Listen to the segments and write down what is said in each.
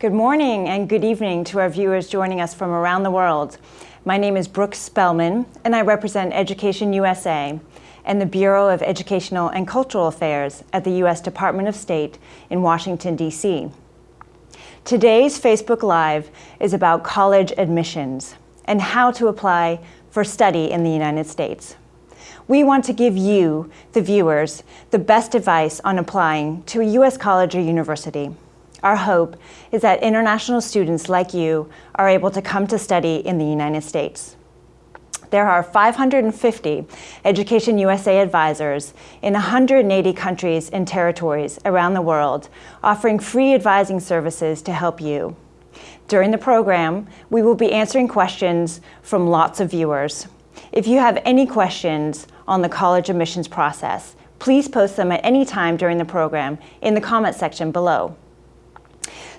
Good morning and good evening to our viewers joining us from around the world. My name is Brooke Spellman and I represent Education USA and the Bureau of Educational and Cultural Affairs at the U.S. Department of State in Washington, D.C. Today's Facebook Live is about college admissions and how to apply for study in the United States. We want to give you, the viewers, the best advice on applying to a U.S. college or university. Our hope is that international students like you are able to come to study in the United States. There are 550 Education USA advisors in 180 countries and territories around the world offering free advising services to help you. During the program, we will be answering questions from lots of viewers. If you have any questions on the college admissions process, please post them at any time during the program in the comment section below.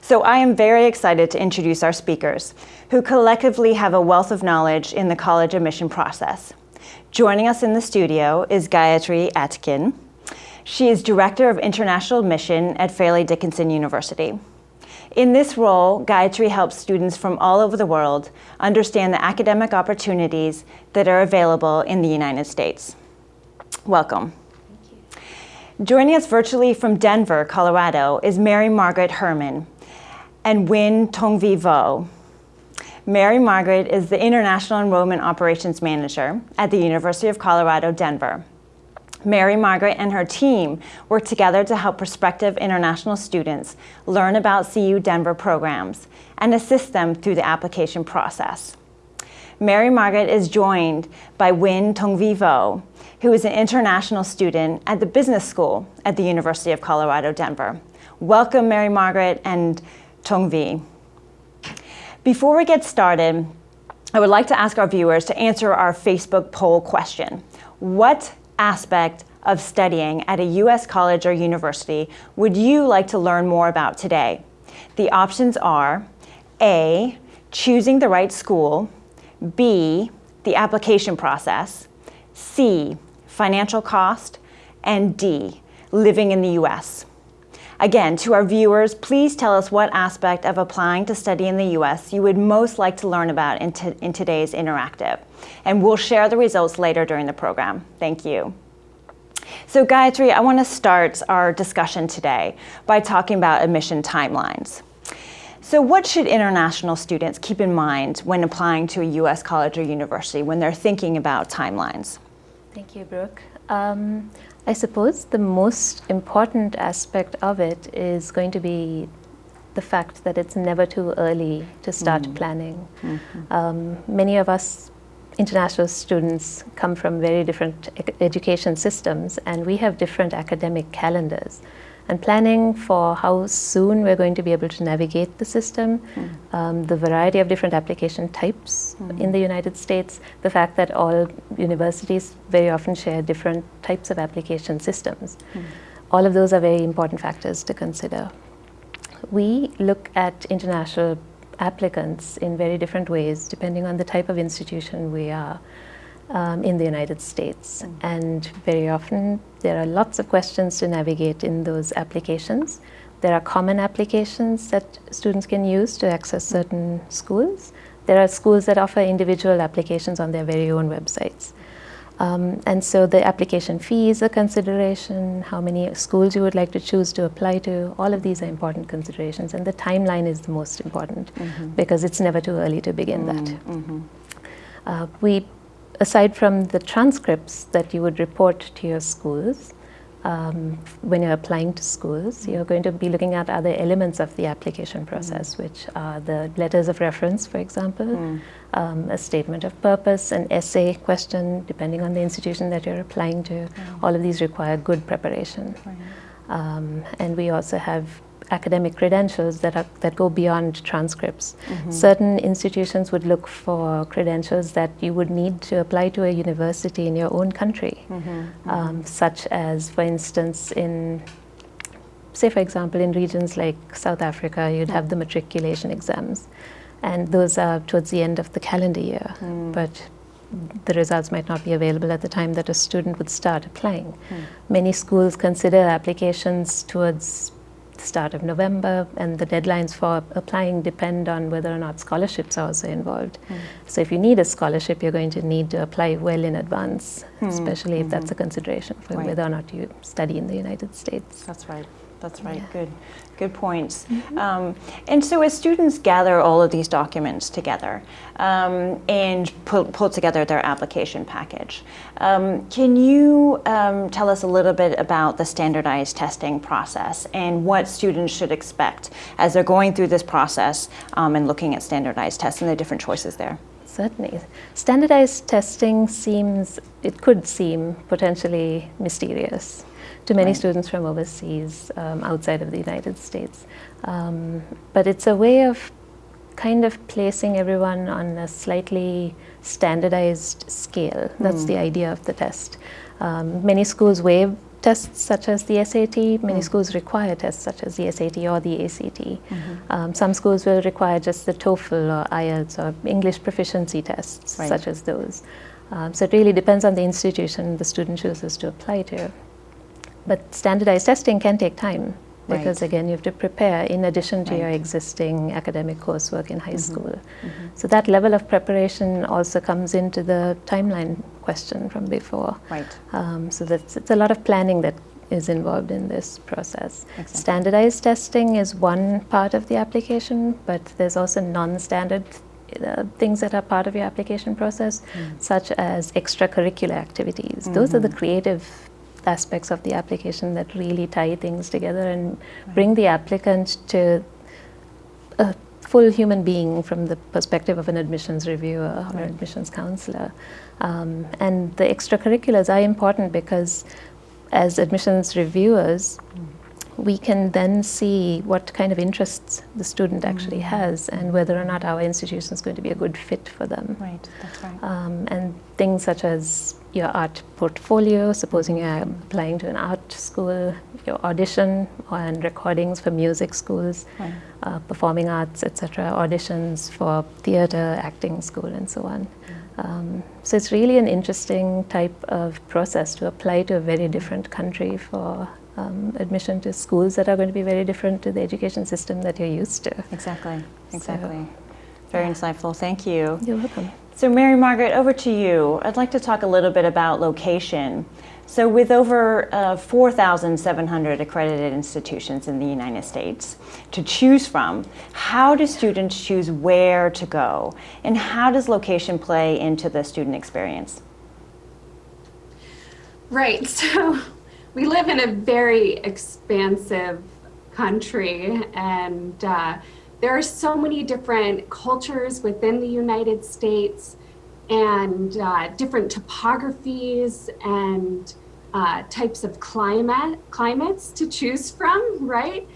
So I am very excited to introduce our speakers, who collectively have a wealth of knowledge in the college admission process. Joining us in the studio is Gayatri Atkin. She is Director of International Admission at Fairleigh Dickinson University. In this role, Gayatri helps students from all over the world understand the academic opportunities that are available in the United States. Welcome. Thank you. Joining us virtually from Denver, Colorado is Mary Margaret Herman, and Win Tongvi Vo. Mary Margaret is the International Enrollment Operations Manager at the University of Colorado, Denver. Mary Margaret and her team work together to help prospective international students learn about CU Denver programs and assist them through the application process. Mary Margaret is joined by Win Tongvi Vo, who is an international student at the business school at the University of Colorado, Denver. Welcome, Mary Margaret, and Tongvi. Before we get started, I would like to ask our viewers to answer our Facebook poll question. What aspect of studying at a U.S. college or university would you like to learn more about today? The options are A, choosing the right school, B, the application process, C, financial cost, and D, living in the U.S. Again, to our viewers, please tell us what aspect of applying to study in the U.S. you would most like to learn about in, in today's interactive. And we'll share the results later during the program. Thank you. So Gayatri, I want to start our discussion today by talking about admission timelines. So what should international students keep in mind when applying to a U.S. college or university when they're thinking about timelines? Thank you, Brooke. Um, I suppose the most important aspect of it is going to be the fact that it's never too early to start mm. planning. Mm -hmm. um, many of us international students come from very different education systems and we have different academic calendars and planning for how soon we're going to be able to navigate the system, mm. um, the variety of different application types mm. in the United States, the fact that all universities very often share different types of application systems. Mm. All of those are very important factors to consider. We look at international applicants in very different ways depending on the type of institution we are um, in the United States. Mm. And very often there are lots of questions to navigate in those applications. There are common applications that students can use to access certain schools. There are schools that offer individual applications on their very own websites. Um, and so the application fee is a consideration, how many schools you would like to choose to apply to, all of these are important considerations. And the timeline is the most important mm -hmm. because it's never too early to begin mm -hmm. that. Mm-hmm. Uh, we aside from the transcripts that you would report to your schools, um, when you're applying to schools, you're going to be looking at other elements of the application process, mm. which are the letters of reference, for example, mm. um, a statement of purpose, an essay question, depending on the institution that you're applying to. Mm. All of these require good preparation. Um, and we also have academic credentials that, are, that go beyond transcripts. Mm -hmm. Certain institutions would look for credentials that you would need to apply to a university in your own country, mm -hmm. um, such as, for instance, in say for example in regions like South Africa you'd have the matriculation exams and those are towards the end of the calendar year mm. but the results might not be available at the time that a student would start applying. Mm. Many schools consider applications towards the start of November, and the deadlines for applying depend on whether or not scholarships are also involved. Hmm. So if you need a scholarship, you're going to need to apply well in advance, especially if that's a consideration for Hmm. Right. whether or not you study in the United States. That's right. That's right. Yeah. Good, good points. Um, and so, as students gather all of these documents together um, and pull, pull together their application package, um, can you um, tell us a little bit about the standardized testing process and what students should expect as they're going through this process um, and looking at standardized tests and the different choices there? Certainly. Standardized testing seems, it could seem potentially mysterious to many Right. students from overseas, um, outside of the United States. Um, but it's a way of kind of placing everyone on a slightly standardized scale. That's the idea of the test. Um, many schools waive tests such as the SAT. Many schools require tests such as the SAT or the ACT. Um, some schools will require just the TOEFL or IELTS or English proficiency tests Right. such as those. Um, so it really depends on the institution the student chooses to apply to. But standardized testing can take time because Right. again you have to prepare in addition to your existing academic coursework in high school. So that level of preparation also comes into the timeline question from before. Right. Um, so that's it's a lot of planning that is involved in this process. Exactly. Standardized testing is one part of the application, but there's also non-standard uh, things that are part of your application process, such as extracurricular activities. Those are the creative aspects of the application that really tie things together and bring the applicant to a full human being from the perspective of an admissions reviewer or Right. admissions counselor. Um, and the extracurriculars are important because as admissions reviewers, we can then see what kind of interests the student actually has and whether or not our institution is going to be a good fit for them. Right. That's right. Um, and things such as your art portfolio, supposing you're applying to an art school, your audition and recordings for music schools, Right. uh, performing arts, etc., auditions for theatre, acting school, and so on. Um, so it's really an interesting type of process to apply to a very different country for um, admission to schools that are going to be very different to the education system that you're used to. Exactly. So- Exactly. Very insightful. Thank you. You're welcome. So, Mary Margaret, over to you. I'd like to talk a little bit about location. So, with over uh, 4,700 accredited institutions in the United States to choose from, how do students choose where to go? And how does location play into the student experience? Right. So we live in a very expansive country, and uh, there are so many different cultures within the United States and uh, different topographies and uh, types of climate climates to choose from, right?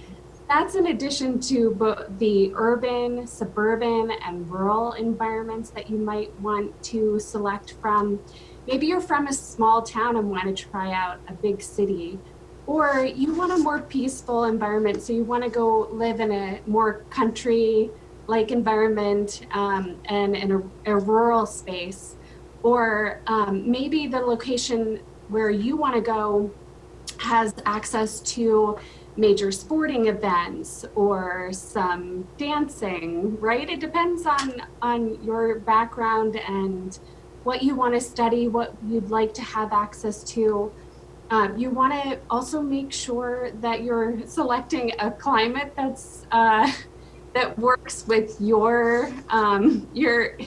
That's in addition to the urban, suburban, and rural environments that you might want to select from. Maybe you're from a small town and want to try out a big city, or you want a more peaceful environment, so you want to go live in a more country like environment um, and in a, a rural space. Or um, maybe the location where you want to go has access to major sporting events or some dancing right it depends on on your background and what you want to study what you'd like to have access to um, you want to also make sure that you're selecting a climate that's uh, that works with your um, your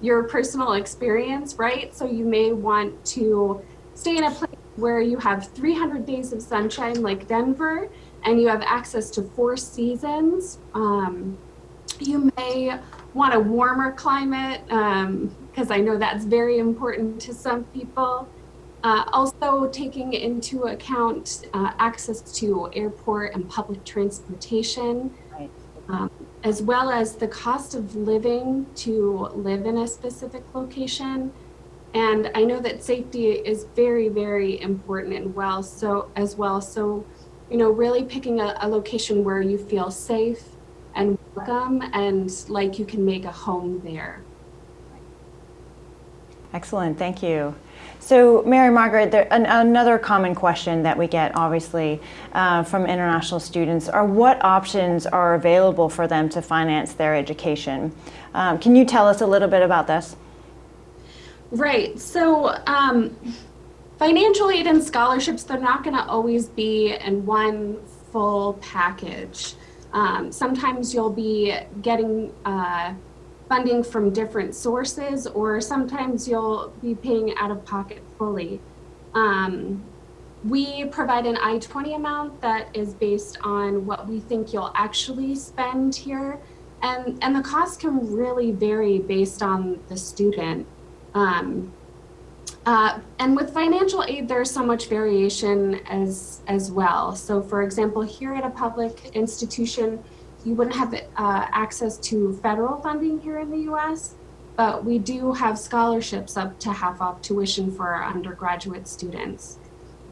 your personal experience right so you may want to stay in a place where you have 300 days of sunshine like Denver and you have access to four seasons. Um, you may want a warmer climate because I know that's very important to some people. Uh, also taking into account uh, access to airport and public transportation, Right. um, as well as the cost of living to live in a specific location. And I know that safety is very, very important and well so as well. So, you know, really picking a, a location where you feel safe and welcome and like you can make a home there. Excellent, thank you. So, Mary Margaret, there, an, another common question that we get, obviously, uh, from international students are what options are available for them to finance their education? Um, can you tell us a little bit about this? Right. So, um, financial aid and scholarships, they're not going to always be in one full package. Um, sometimes you'll be getting uh, funding from different sources, or sometimes you'll be paying out of pocket fully. Um, we provide an I-20 amount that is based on what we think you'll actually spend here. And, and the cost can really vary based on the student. Um, uh, and with financial aid, there's so much variation as, as well. So for example, here at a public institution, you wouldn't have uh, access to federal funding here in the US, but we do have scholarships up to half off tuition for our undergraduate students.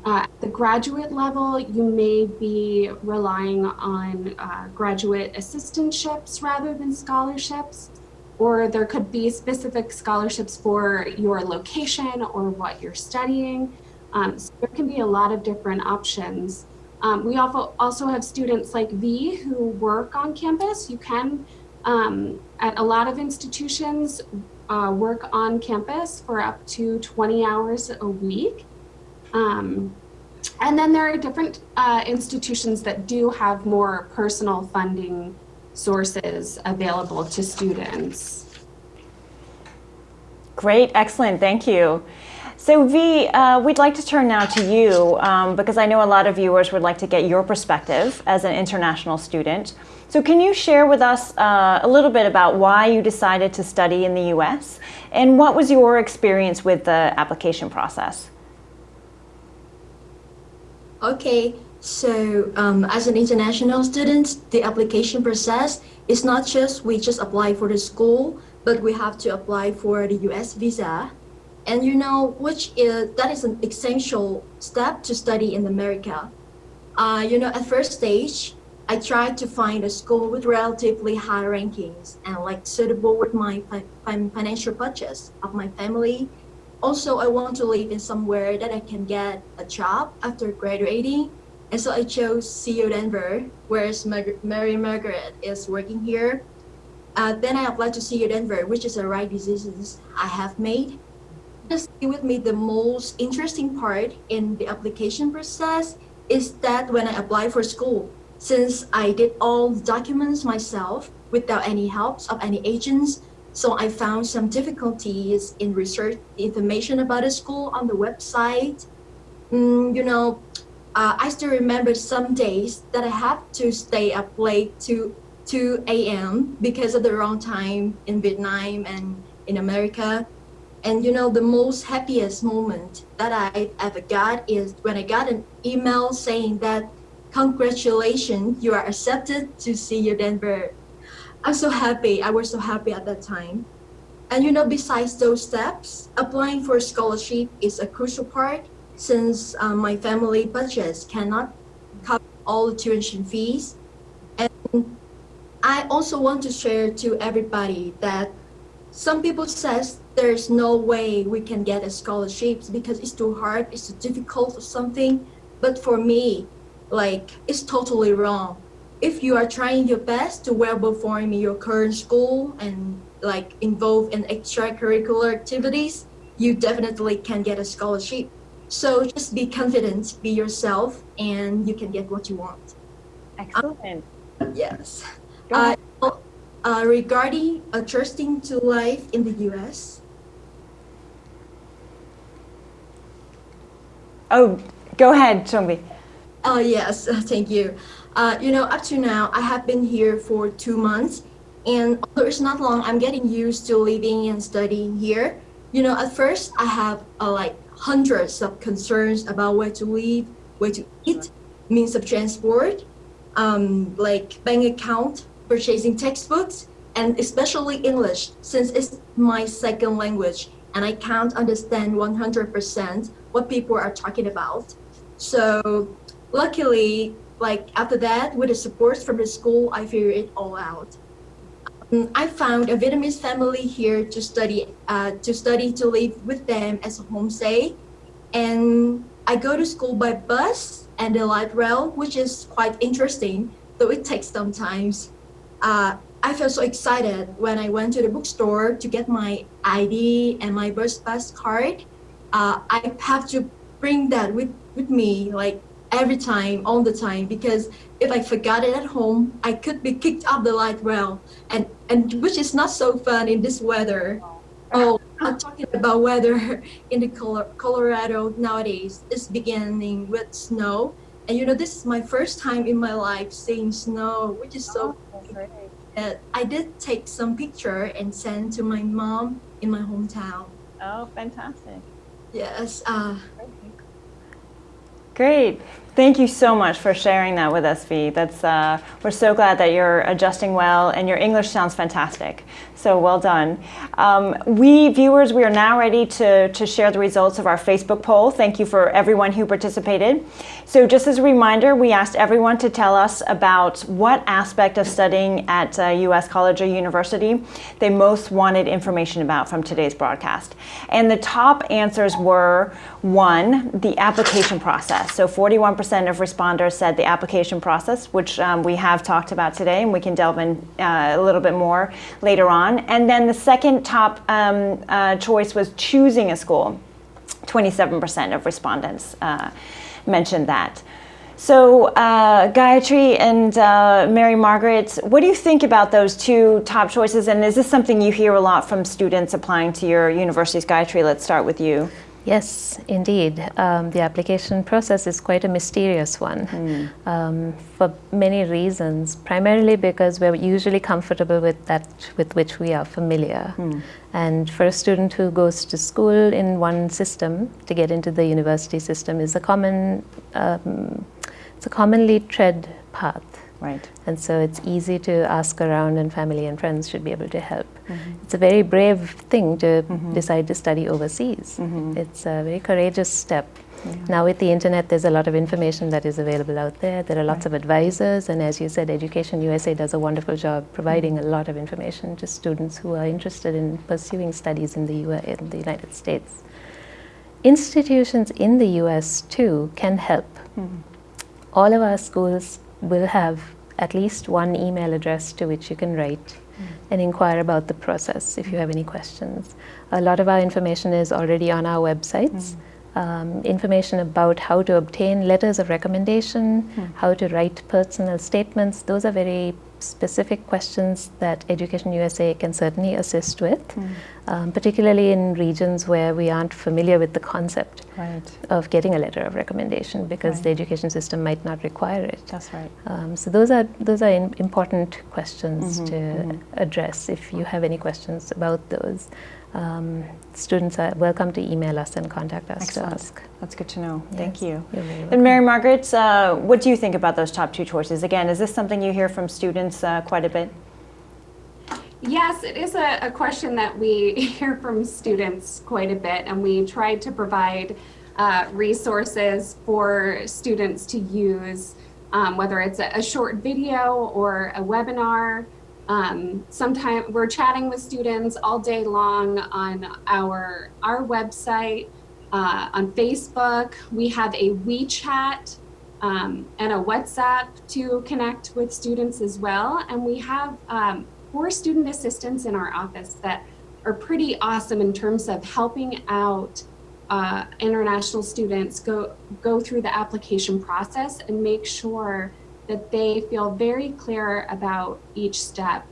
Uh, at the graduate level, you may be relying on uh, graduate assistantships rather than scholarships, or there could be specific scholarships for your location or what you're studying. Um, so there can be a lot of different options. Um, we also also have students like V who work on campus. You can, um, at a lot of institutions, uh, work on campus for up to 20 hours a week. Um, and then there are different uh, institutions that do have more personal funding sources available to students. Great, excellent, thank you. So V, uh, we'd like to turn now to you um, because I know a lot of viewers would like to get your perspective as an international student. So can you share with us uh, a little bit about why you decided to study in the US and what was your experience with the application process? Okay, so um, as an international student, the application process is not just we just apply for the school, but we have to apply for the US visa and you know, which is, that is an essential step to study in America. Uh, you know, at first stage, I tried to find a school with relatively high rankings and like suitable with my fi financial budgets of my family. Also, I want to live in somewhere that I can get a job after graduating. And so I chose CU Denver, whereas Mar Mary Margaret is working here. Uh, then I applied to CU Denver, which is the right decisions I have made just with me the most interesting part in the application process is that when I apply for school, since I did all the documents myself without any help of any agents, so I found some difficulties in research information about the school on the website. Mm, you know, uh, I still remember some days that I have to stay up late to 2 a.m. because of the wrong time in Vietnam and in America. And you know, the most happiest moment that I ever got is when I got an email saying that, congratulations, you are accepted to CU Denver. I'm so happy. I was so happy at that time. And you know, besides those steps, applying for a scholarship is a crucial part since um, my family budgets cannot cover all the tuition fees. And I also want to share to everybody that some people says there's no way we can get a scholarships because it's too hard, it's too difficult or something. But for me, like it's totally wrong. If you are trying your best to well perform in your current school and like involve in extracurricular activities, you definitely can get a scholarship. So just be confident, be yourself, and you can get what you want. Excellent. Um, yes. Uh, uh, regarding adjusting to life in the US, Oh, go ahead, Chongbi. Oh, yes, thank you. Uh, you know, up to now, I have been here for two months, and although it's not long, I'm getting used to living and studying here. You know, at first, I have uh, like hundreds of concerns about where to live, where to eat, means of transport, um, like bank account, purchasing textbooks, and especially English, since it's my second language and I can't understand 100% what people are talking about. So luckily, like after that, with the support from the school, I figured it all out. mm, I found a Vietnamese family here to study, uh, to study to live with them as a homestay, and I go to school by bus and the light rail, which is quite interesting, though it takes some time. Uh, I felt so excited when I went to the bookstore to get my ID and my bus pass card. Uh, I have to bring that with, with me like every time, all the time, because if I forgot it at home, I could be kicked off the light rail, and, and which is not so fun in this weather. Oh, I'm talking about weather in the Colorado nowadays. It's beginning with snow, and you know this is my first time in my life seeing snow, which is so. Oh, uh, I did take some picture and send to my mom in my hometown. Oh, fantastic. Yes. Uh, Great. Thank you so much for sharing that with us, Vi. That's, uh, we're so glad that you're adjusting well and your English sounds fantastic. So well done. Um, we viewers, we are now ready to, to share the results of our Facebook poll. Thank you for everyone who participated. So just as a reminder, we asked everyone to tell us about what aspect of studying at uh, U.S. college or university they most wanted information about from today's broadcast. And the top answers were one, the application process. So 41% of responders said the application process, which um, we have talked about today, and we can delve in uh, a little bit more later on. And then the second top um, uh, choice was choosing a school. 27% of respondents uh, mentioned that. So uh, Gayatri and uh, Mary Margaret, what do you think about those two top choices? And is this something you hear a lot from students applying to your universities? Gayatri, let's start with you. Yes, indeed. Um, the application process is quite a mysterious one mm. um, for many reasons, primarily because we're usually comfortable with that with which we are familiar. Mm. And for a student who goes to school in one system, to get into the university system is a common, um, it's a commonly tread path. Right. And so it's easy to ask around and family and friends should be able to help. Mm -hmm. It's a very brave thing to mm -hmm. decide to study overseas. Mm -hmm. It's a very courageous step. Yeah. Now with the internet, there's a lot of information that is available out there. There are lots right. of advisors, and as you said, Education USA does a wonderful job providing a lot of information to students who are interested in pursuing studies in the, US, in the United States. Institutions in the US too can help. All of our schools will have at least one email address to which you can write mm. and inquire about the process if you have any questions. A lot of our information is already on our websites. Mm. Um, information about how to obtain letters of recommendation, mm. how to write personal statements. Those are very specific questions that Education USA can certainly assist with, mm. um, particularly in regions where we aren't familiar with the concept right. of getting a letter of recommendation because right. the education system might not require it. That's right. Um, so those are those are important questions mm -hmm, to mm -hmm. address if you have any questions about those um, students are welcome to email us and contact us Excellent. to ask. That's good to know. Yes. Thank you. And Mary Margaret, uh, what do you think about those top two choices? Again, is this something you hear from students uh, quite a bit? Yes, it is a, a, question that we hear from students quite a bit, and we try to provide uh, resources for students to use, um, whether it's a, a short video or a webinar. Um, sometimes we're chatting with students all day long on our, our website, uh, on Facebook. We have a WeChat um, and a WhatsApp to connect with students as well. And we have um, four student assistants in our office that are pretty awesome in terms of helping out uh, international students go, go through the application process and make sure that they feel very clear about each step.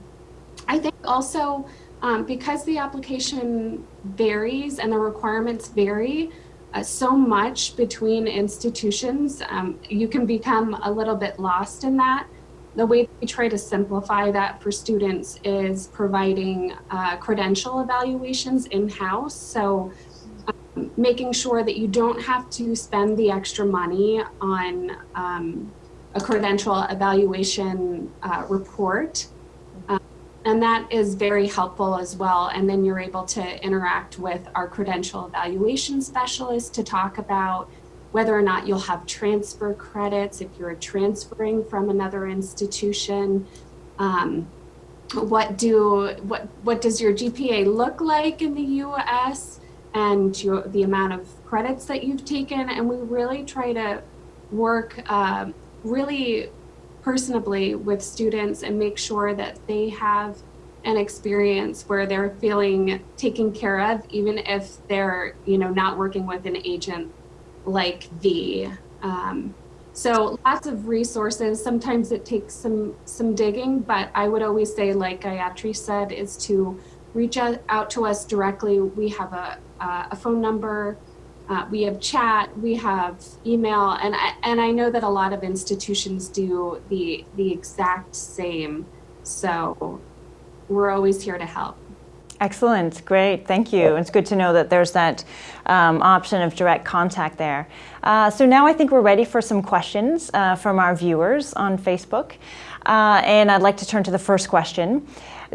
I think also um, because the application varies and the requirements vary uh, so much between institutions, um, you can become a little bit lost in that. The way we try to simplify that for students is providing uh, credential evaluations in-house. So um, making sure that you don't have to spend the extra money on um, a credential evaluation uh, report. Um, and that is very helpful as well. And then you're able to interact with our credential evaluation specialist to talk about whether or not you'll have transfer credits if you're transferring from another institution. Um, what do what what does your GPA look like in the U.S. and your, the amount of credits that you've taken, and we really try to work um, really personably with students and make sure that they have an experience where they're feeling taken care of, even if they're you know not working with an agent like the. Um, so lots of resources. Sometimes it takes some some digging, but I would always say, like Gayatri said, is to reach out, to us directly. We have a, a phone number, uh, we have chat, we have email, and I, and I know that a lot of institutions do the the exact same. So we're always here to help. Excellent, great, thank you. It's good to know that there's that um, option of direct contact there. Uh, so now I think we're ready for some questions uh, from our viewers on Facebook. Uh, and I'd like to turn to the first question.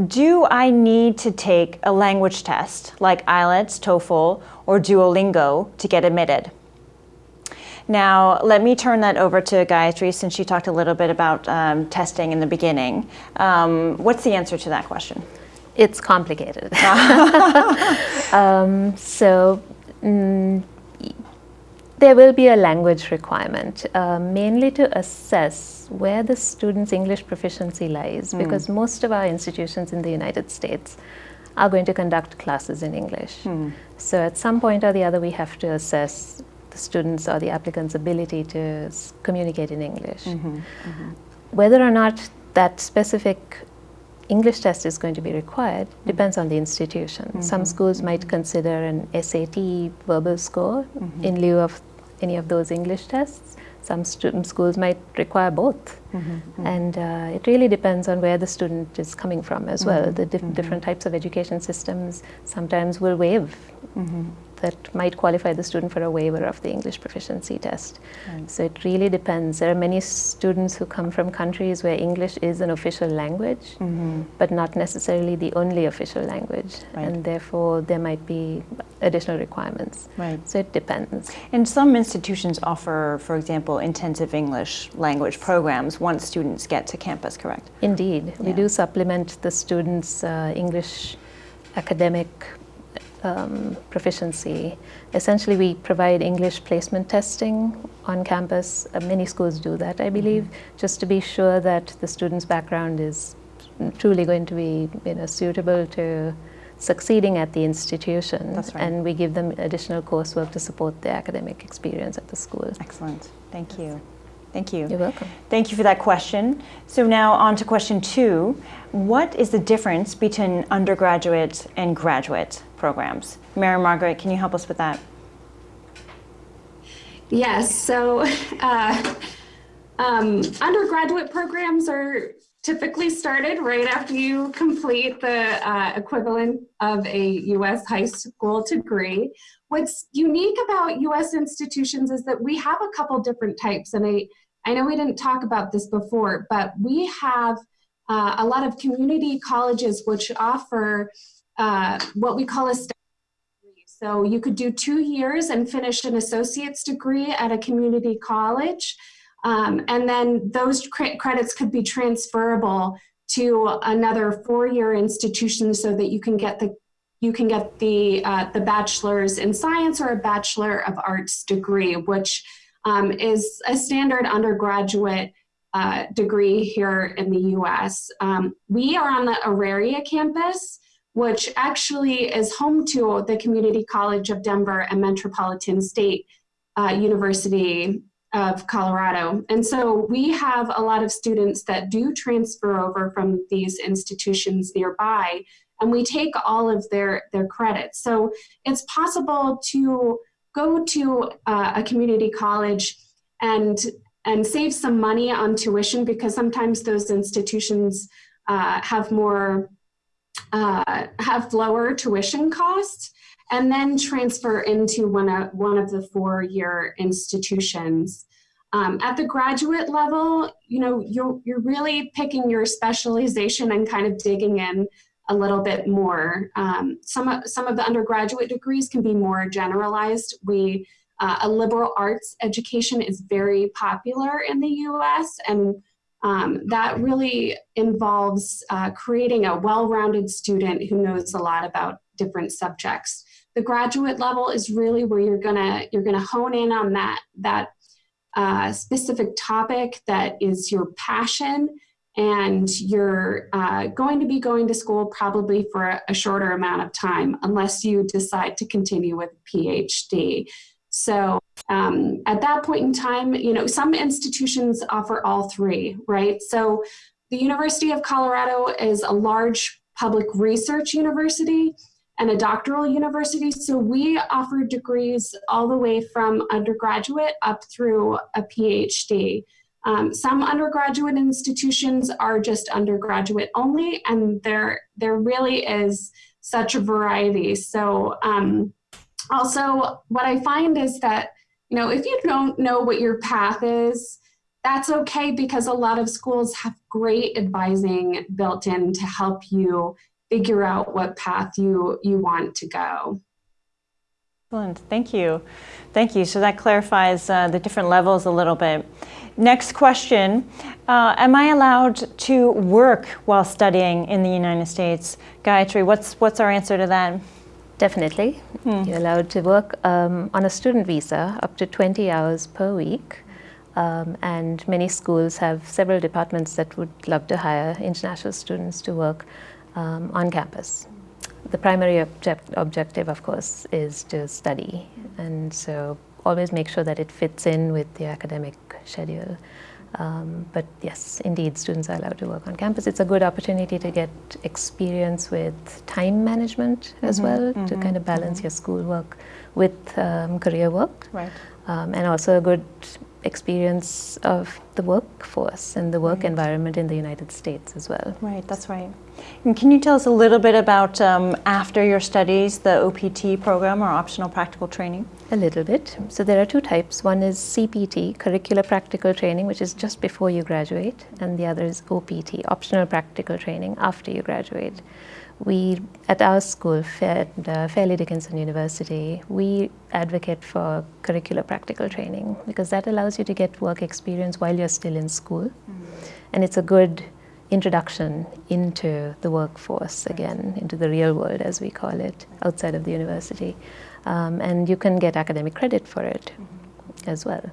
Do I need to take a language test like IELTS, TOEFL, or Duolingo to get admitted? Now, let me turn that over to Gayatri since she talked a little bit about um, testing in the beginning. Um, what's the answer to that question? It's complicated. um, so mm, there will be a language requirement, uh, mainly to assess where the student's English proficiency lies, mm. because most of our institutions in the United States are going to conduct classes in English. Mm. So at some point or the other, we have to assess the student's or the applicant's ability to communicate in English. Mm -hmm, -hmm. Whether or not that specific English test is going to be required depends on the institution. Mm -hmm. Some schools might consider an SAT verbal score mm -hmm. in lieu of any of those English tests. Some schools might require both. Mm -hmm. And uh, it really depends on where the student is coming from as well. The dif different types of education systems sometimes will waive that might qualify the student for a waiver of the English proficiency test. Right. So it really depends. There are many students who come from countries where English is an official language, mm -hmm. but not necessarily the only official language. Right. And therefore, there might be additional requirements. Right. So it depends. And some institutions offer, for example, intensive English language programs once students get to campus, correct? Indeed. Yeah. We do supplement the students' uh, English academic um, proficiency. Essentially, we provide English placement testing on campus. Uh, many schools do that, I believe, mm -hmm. just to be sure that the student's background is truly going to be you know, suitable to succeeding at the institution. Right. And we give them additional coursework to support their academic experience at the school. Excellent. Thank you. Thank you. You're welcome. Thank you for that question. So now on to question two. What is the difference between undergraduate and graduate programs? Mary Margaret, can you help us with that? Yes, so uh, um, undergraduate programs are typically started right after you complete the uh, equivalent of a U.S. high school degree. What's unique about U.S. institutions is that we have a couple different types, and I I know we didn't talk about this before, but we have uh, a lot of community colleges which offer uh, what we call a degree. So you could do two years and finish an associate's degree at a community college. Um, and then those cre credits could be transferable to another four-year institution so that you can get the you can get the uh, the bachelor's in science or a bachelor of arts degree, which um, is a standard undergraduate uh, degree here in the US. Um, we are on the Auraria campus, which actually is home to the Community College of Denver and Metropolitan State uh, University of Colorado. And so we have a lot of students that do transfer over from these institutions nearby, and we take all of their, their credits. So it's possible to go to uh, a community college and and save some money on tuition because sometimes those institutions uh, have more uh, have lower tuition costs and then transfer into one of one of the four-year institutions. Um, at the graduate level, you know, you're, you're really picking your specialization and kind of digging in a little bit more. Um, some, of, some of the undergraduate degrees can be more generalized. We, uh, a liberal arts education is very popular in the US and Um, that really involves uh, creating a well-rounded student who knows a lot about different subjects. The graduate level is really where you're gonna you're gonna hone in on that that uh, specific topic that is your passion and you're uh, going to be going to school probably for a, a, shorter amount of time unless you decide to continue with a PhD. So um, at that point in time, you know, some institutions offer all three, right? So the University of Colorado is a large public research university and a doctoral university. So we offer degrees all the way from undergraduate up through a PhD. Um, some undergraduate institutions are just undergraduate only, and there, there really is such a variety. So um, also what I find is that, you know, if you don't know what your path is, that's okay because a lot of schools have great advising built in to help you figure out what path you, you want to go. Excellent, thank you. Thank you. So that clarifies uh, the different levels a little bit. Next question, uh, am I allowed to work while studying in the United States? Gayatri, what's, what's our answer to that? Definitely. Hmm. You're allowed to work um, on a student visa up to 20 hours per week. Um, and many schools have several departments that would love to hire international students to work um, on campus. The primary object objective, of course, is to study. And so always make sure that it fits in with the academic schedule. Um, but yes, indeed, students are allowed to work on campus. It's a good opportunity to get experience with time management mm -hmm, as well, mm -hmm, to kind of balance mm -hmm. your schoolwork with um, career work. Right. Um, and also a good experience of the workforce and the work right. environment in the United States as well. Right, that's right. And can you tell us a little bit about um, after your studies, the OPT program or optional practical training? A little bit. So there are two types. One is CPT, curricular practical training, which is just before you graduate, and the other is OPT, optional practical training after you graduate we, at our school, at uh, Fairleigh Dickinson University, we advocate for curricular practical training because that allows you to get work experience while you're still in school. Mm -hmm. And it's a good introduction into the workforce again, into the real world as we call it, outside of the university. Um, and you can get academic credit for it mm -hmm. as well.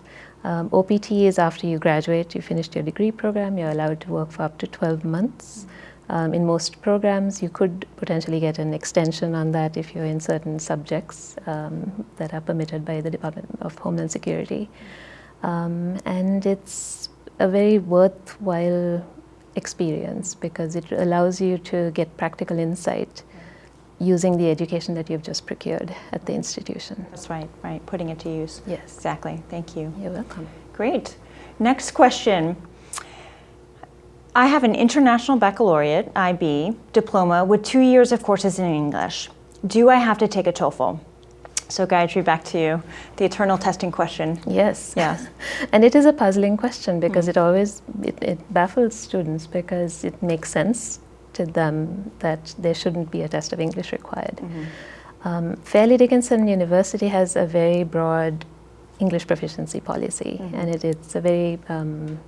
Um, OPT is after you graduate, you finished your degree program, you're allowed to work for up to 12 months. Mm -hmm. Um, in most programs, you could potentially get an extension on that if you're in certain subjects um, that are permitted by the Department of Homeland Security. Um, and it's a very worthwhile experience because it allows you to get practical insight using the education that you've just procured at the institution. That's right, right, putting it to use. Yes. Exactly, thank you. You're welcome. Great. Next question. I have an International Baccalaureate, IB, diploma with two years of courses in English. Do I have to take a TOEFL? So Gayatri, back to you. The eternal testing question. Yes. Yes. and it is a puzzling question because mm. it always, it, it, baffles students because it makes sense to them that there shouldn't be a test of English required. Mm -hmm. um, Fairleigh Dickinson University has a very broad English proficiency policy mm -hmm. and it, it's a very um,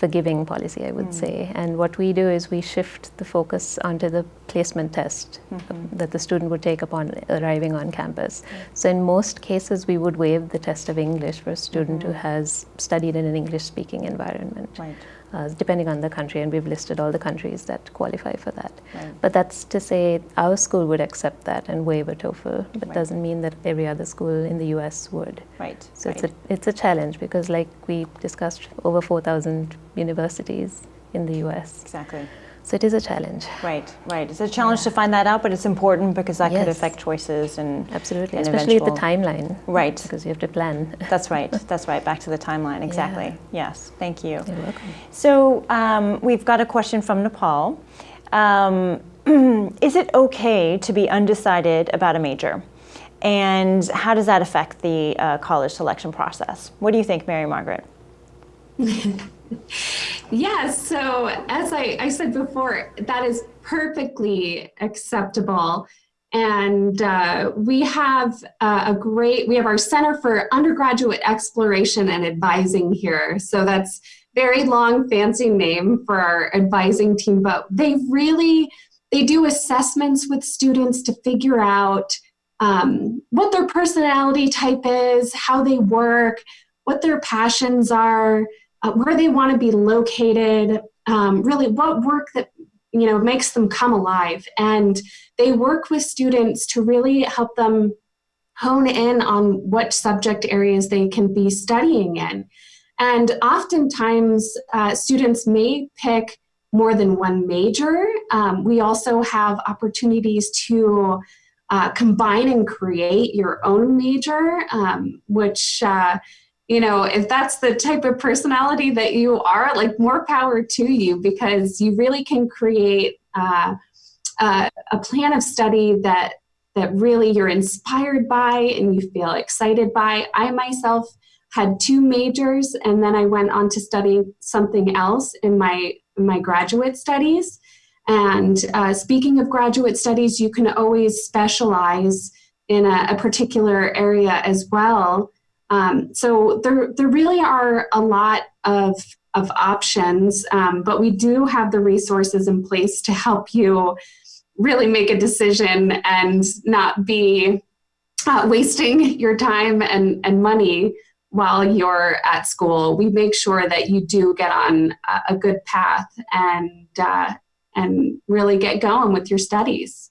forgiving policy, I would mm. say. And what we do is we shift the focus onto the placement test mm -hmm. that the student would take upon arriving on campus. Mm. So in most cases, we would waive the test of English for a student -hmm. who has studied in an English-speaking environment. Right uh, depending on the country, and we've listed all the countries that qualify for that. Right. But that's to say our school would accept that and waive a TOEFL, but right. doesn't mean that every other school in the US would. Right. So right. it's a it's a challenge because, like we discussed, over 4,000 universities in the US. Exactly. So it is a challenge. Right, right. It's a challenge yeah. to find that out, but it's important because that yes. could affect choices and absolutely, and especially eventual... the timeline. Right, because you have to plan. That's right. That's right. Back to the timeline. Exactly. Yeah. Yes. Thank you. You're welcome. So um, we've got a question from Nepal. Um, is it okay to be undecided about a major? And how does that affect the uh, college selection process? What do you think, Mary Margaret? yes, so as I, I said before, that is perfectly acceptable. And uh, we have uh, a great, we have our Center for Undergraduate Exploration and Advising here. So that's very long fancy name for our advising team, but they really, they do assessments with students to figure out um, what their personality type is, how they work, what their passions are, uh, where they want to be located, um, really what work that you know makes them come alive. And they work with students to really help them hone in on what subject areas they can be studying in. And oftentimes, uh, students may pick more than one major. Um, we also have opportunities to uh, combine and create your own major, um, which, uh, you know, if that's the type of personality that you are, like more power to you because you really can create uh, a plan of study that that really you're inspired by and you feel excited by. I myself had two majors and then I went on to study something else in my, my graduate studies. And uh, speaking of graduate studies, you can always specialize in a, a particular area as well. Um, so there, there really are a lot of, of options, um, but we do have the resources in place to help you really make a decision and not be uh, wasting your time and, and money while you're at school. We make sure that you do get on a, a good path and, uh, and really get going with your studies.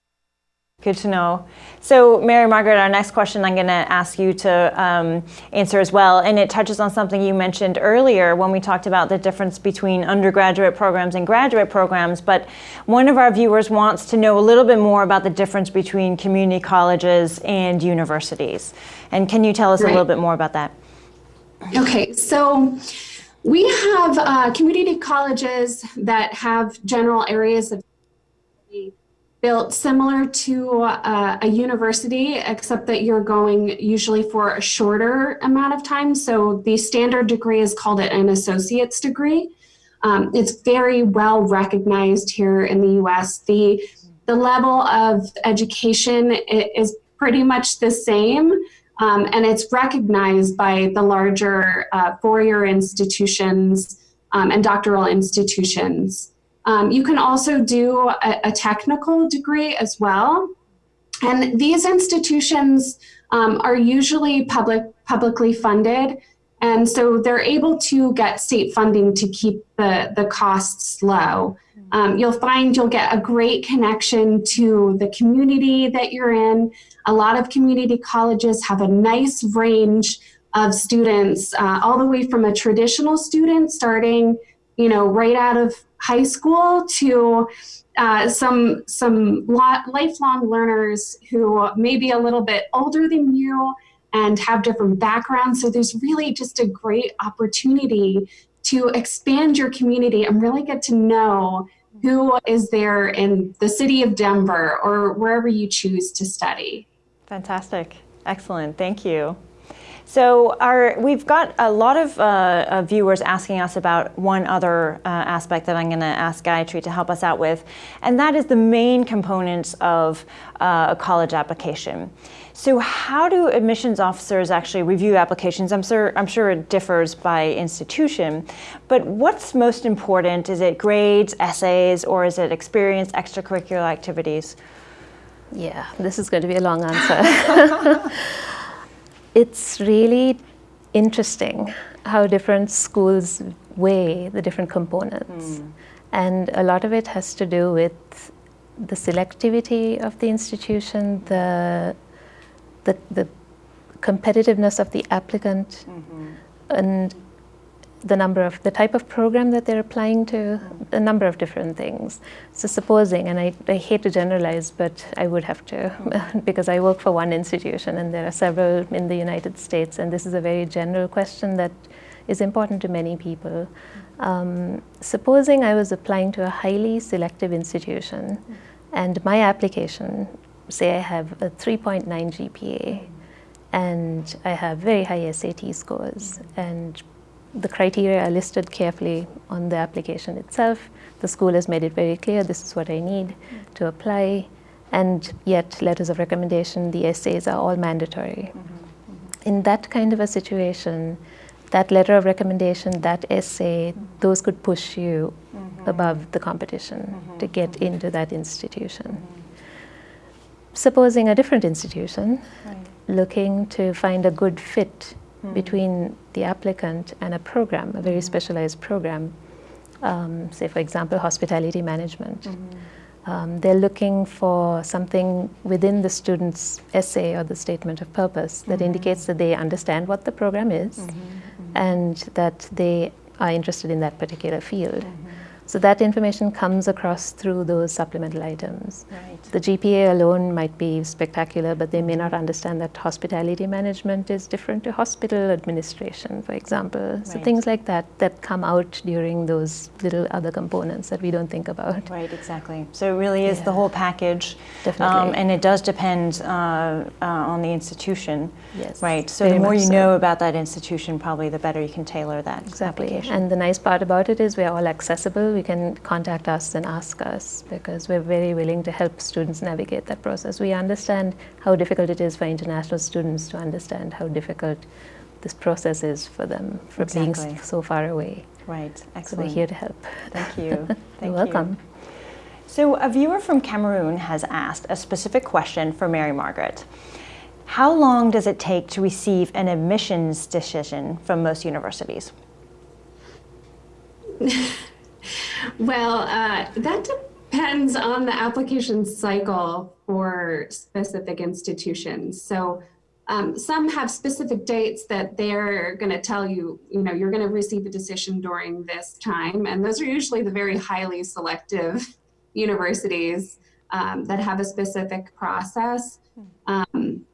Good to know. So Mary Margaret, our next question I'm going to ask you to um, answer as well, and it touches on something you mentioned earlier when we talked about the difference between undergraduate programs and graduate programs, but one of our viewers wants to know a little bit more about the difference between community colleges and universities. And can you tell us right. a little bit more about that? Okay, so we have uh, community colleges that have general areas of built similar to uh, a university, except that you're going usually for a shorter amount of time. So the standard degree is called an associate's degree. Um, it's very well recognized here in the US. The, the level of education is pretty much the same. Um, and it's recognized by the larger uh, four-year institutions um, and doctoral institutions. Um, you can also do a, a, technical degree as well. And these institutions um, are usually public, publicly funded. And so they're able to get state funding to keep the, the costs low. Um, you'll find you'll get a great connection to the community that you're in. A lot of community colleges have a nice range of students, uh, all the way from a traditional student starting, you know, right out of high school to uh, some some lifelong learners who may be a little bit older than you and have different backgrounds. So there's really just a great opportunity to expand your community and really get to know who is there in the city of Denver or wherever you choose to study. Fantastic. Excellent. Thank you. So our, we've got a lot of uh, viewers asking us about one other uh, aspect that I'm going to ask Gayatri to help us out with, and that is the main components of uh, a college application. So how do admissions officers actually review applications? I'm sure, I'm sure it differs by institution, but what's most important? Is it grades, essays, or is it experience, extracurricular activities? Yeah, this is going to be a long answer. it's really interesting how different schools weigh the different components. Mm. And a lot of it has to do with the selectivity of the institution, the, the, the competitiveness of the applicant, mm -hmm. and the number of the type of program that they're applying to, a number of different things. So supposing, and I, I hate to generalize, but I would have to because I work for one institution and there are several in the United States, and this is a very general question that is important to many people. Um, supposing I was applying to a highly selective institution and my application, say I have a 3.9 GPA and I have very high SAT scores and the criteria are listed carefully on the application itself. The school has made it very clear this is what I need to apply and yet letters of recommendation, the essays are all mandatory. Mm -hmm. In that kind of a situation, that letter of recommendation, that essay, those could push you above the competition to get into that institution. Supposing a different institution, looking to find a good fit Hmm. between the applicant and a program, a very hmm. specialized program, um, say, for example, hospitality management. Hmm. Um, they're looking for something within the student's essay or the statement of purpose that indicates that they understand what the program is and that they are interested in that particular field. So that information comes across through those supplemental items. Right. The GPA alone might be spectacular, but they may not understand that hospitality management is different to hospital administration, for example. So things like that that come out during those little other components that we don't think about. Right, exactly. So it really is the whole package. Definitely. Um, and it does depend uh, uh, on the institution. Yes, Right. So the more you so. know about that institution, probably the better you can tailor that Exactly. application. And the nice part about it is we're all accessible. You can contact us and ask us because we're very willing to help students navigate that process. We understand how difficult it is for international students to understand how difficult this process is for them for being Exactly. s- so far away. right. excellent. So we're here to help. Thank you. Thank You're you. welcome. So a viewer from Cameroon has asked a specific question for Mary Margaret. How long does it take to receive an admissions decision from most universities? Well, uh, that depends on the application cycle for specific institutions. So um, some have specific dates that they're going to tell you, you know, you're going to receive a decision during this time. And those are usually the very highly selective universities um, that have a specific process. Um,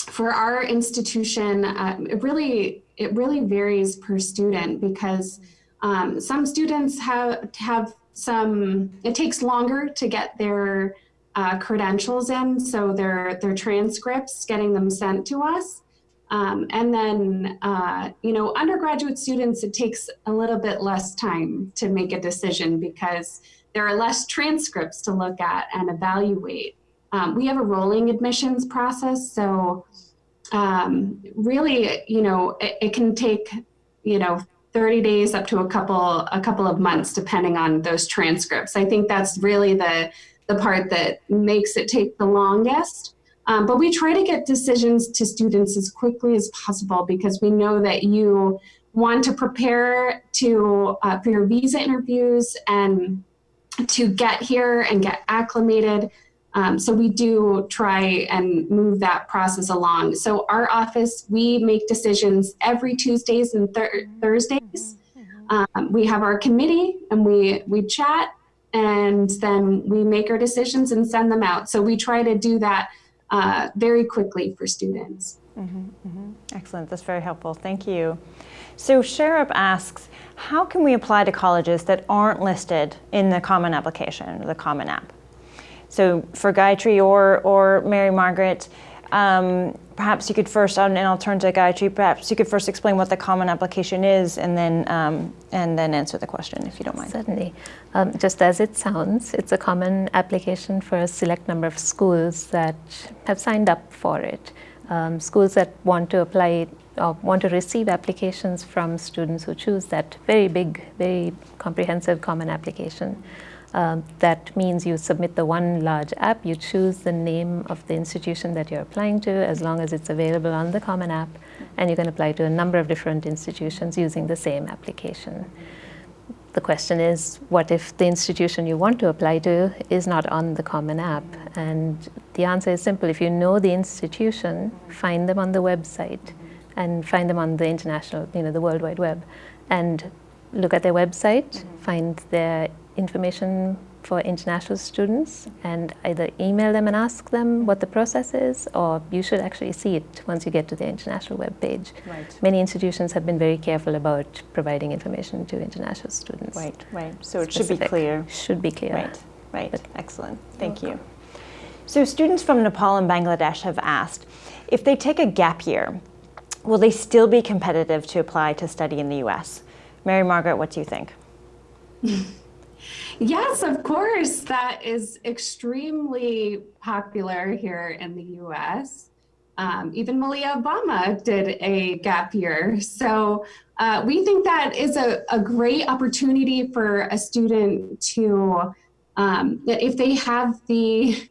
for our institution, um, it really it really varies per student because um, some students have have some. It takes longer to get their uh, credentials in, so their their transcripts, getting them sent to us. Um, and then, uh, you know, undergraduate students, it takes a little bit less time to make a decision because there are less transcripts to look at and evaluate. Um, we have a rolling admissions process, so um, really, you know, it, it can take, you know, 30 days up to a couple a couple of months, depending on those transcripts. I think that's really the the part that makes it take the longest. Um, but we try to get decisions to students as quickly as possible because we know that you want to prepare to uh, for your visa interviews and to get here and get acclimated. Um, so we do try and move that process along. So our office, we make decisions every Tuesdays and thir- Thursdays. Um, we have our committee and we we chat and then we make our decisions and send them out. So we try to do that uh, very quickly for students. Excellent, that's very helpful. Thank you. So Sharab asks, how can we apply to colleges that aren't listed in the Common Application, the Common App? So for Gayatri or, or Mary Margaret, um, perhaps you could first, and I'll turn to Gayatri, perhaps you could first explain what the Common Application is and then, um, and then answer the question if you don't mind. Certainly. Um, just as it sounds, it's a common application for a select number of schools that have signed up for it. Um, schools that want to apply or want to receive applications from students who choose that very big, very comprehensive common application. Um, that means you submit the one large app, you choose the name of the institution that you're applying to as long as it's available on the Common App, and you can apply to a number of different institutions using the same application. The question is, what if the institution you want to apply to is not on the Common App? And the answer is simple. If you know the institution, find them on the website and find them on the international, you know, the World Wide Web, and look at their website, find their information for international students, and either email them and ask them what the process is, or you should actually see it once you get to the international web page. Right. Many institutions have been very careful about providing information to international students. Right, right. So it should be clear. Should be clear. Right, right. Excellent. Thank you. So students from Nepal and Bangladesh have asked, if they take a gap year, will they still be competitive to apply to study in the US? Mary Margaret, what do you think? Yes, of course. That is extremely popular here in the US. Um, even Malia Obama did a gap year. So uh, we think that is a, a great opportunity for a student to, um, if they have the,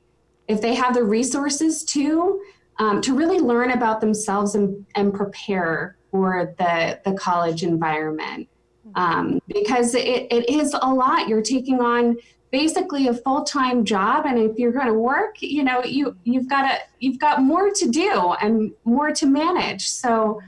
if they have the resources to, um, to really learn about themselves and, and prepare for the, the college environment. Um, because it, it is a lot. You're taking on basically a full-time job and if you're going to work you know you you've got to you've got more to do and more to manage so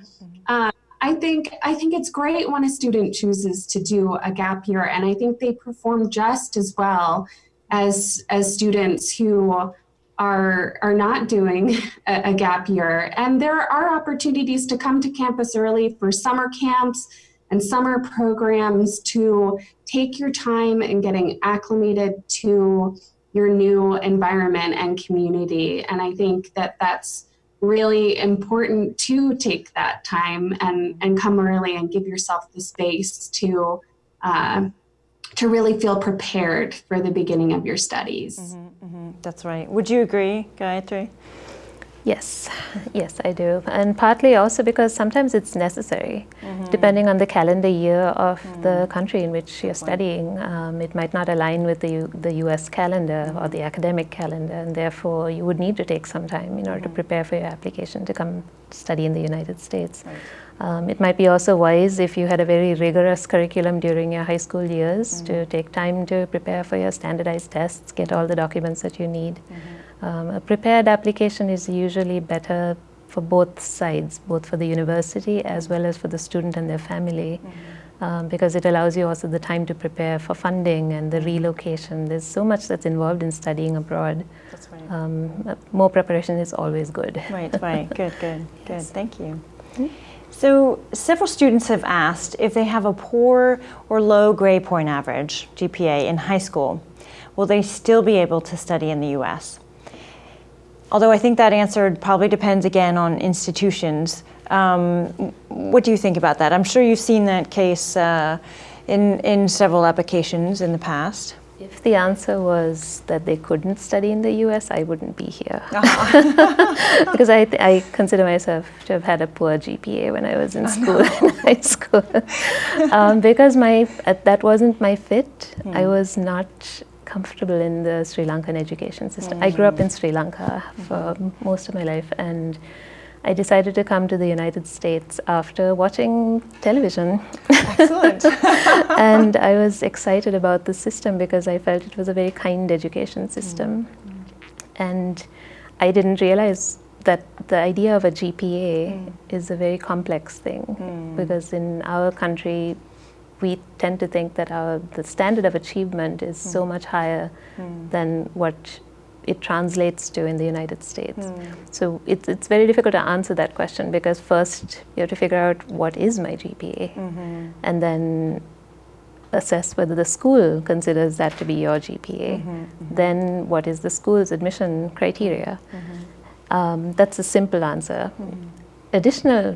uh, i think i think it's great when a student chooses to do a gap year and i think they perform just as well as as students who are are not doing a, a gap year and there are opportunities to come to campus early for summer camps and summer programs to take your time in getting acclimated to your new environment and community. And I think that that's really important to take that time and, and come early and give yourself the space to uh, to really feel prepared for the beginning of your studies. Mm -hmm, mm -hmm. That's right. Would you agree, Gayatri? Yes, yes, I do. And partly also because sometimes it's necessary, mm -hmm. depending on the calendar year of mm -hmm. the country in which you're studying. Um, it might not align with the, U the US calendar or the academic calendar, and therefore you would need to take some time in order to mm-hmm. prepare for your application to come study in the United States. Right. Um, it might be also wise if you had a very rigorous curriculum during your high school years mm -hmm. to take time to prepare for your standardized tests, get all the documents that you need. Um, a prepared application is usually better for both sides, both for the university as well as for the student and their family. Mm -hmm. um, because it allows you also the time to prepare for funding and the relocation. There's so much that's involved in studying abroad. That's right. Um, more preparation is always good. Right, right. good, good, yes. good. Thank you. Mm -hmm. So several students have asked if they have a poor or low grade point average, GPA, in high school, will they still be able to study in the U.S.? Although I think that answer probably depends again on institutions. Um, what do you think about that? I'm sure you've seen that case uh, in, in several applications in the past. If the answer was that they couldn't study in the US, I wouldn't be here. -huh. because I, I consider myself to have had a poor GPA when I was in school, in high school. um, because my, uh, that wasn't my fit. Hmm. I was not comfortable in the Sri Lankan education system. Mm. I grew up in Sri Lanka for most of my life and I decided to come to the United States after watching television. Excellent. and I was excited about the system because I felt it was a very kind education system. Mm. And I didn't realize that the idea of a GPA mm. is a very complex thing mm. because in our country we tend to think that our the standard of achievement is mm. so hmm. much higher mm. than what it translates to in the United States. Mm. So it's, it's very difficult to answer that question because first you have to figure out what is my GPA -hmm. and then assess whether the school considers that to be your GPA. -hmm. -hmm. Then what is the school's admission criteria? Mm-hmm. Um, that's a simple answer. Mm-hmm. Additional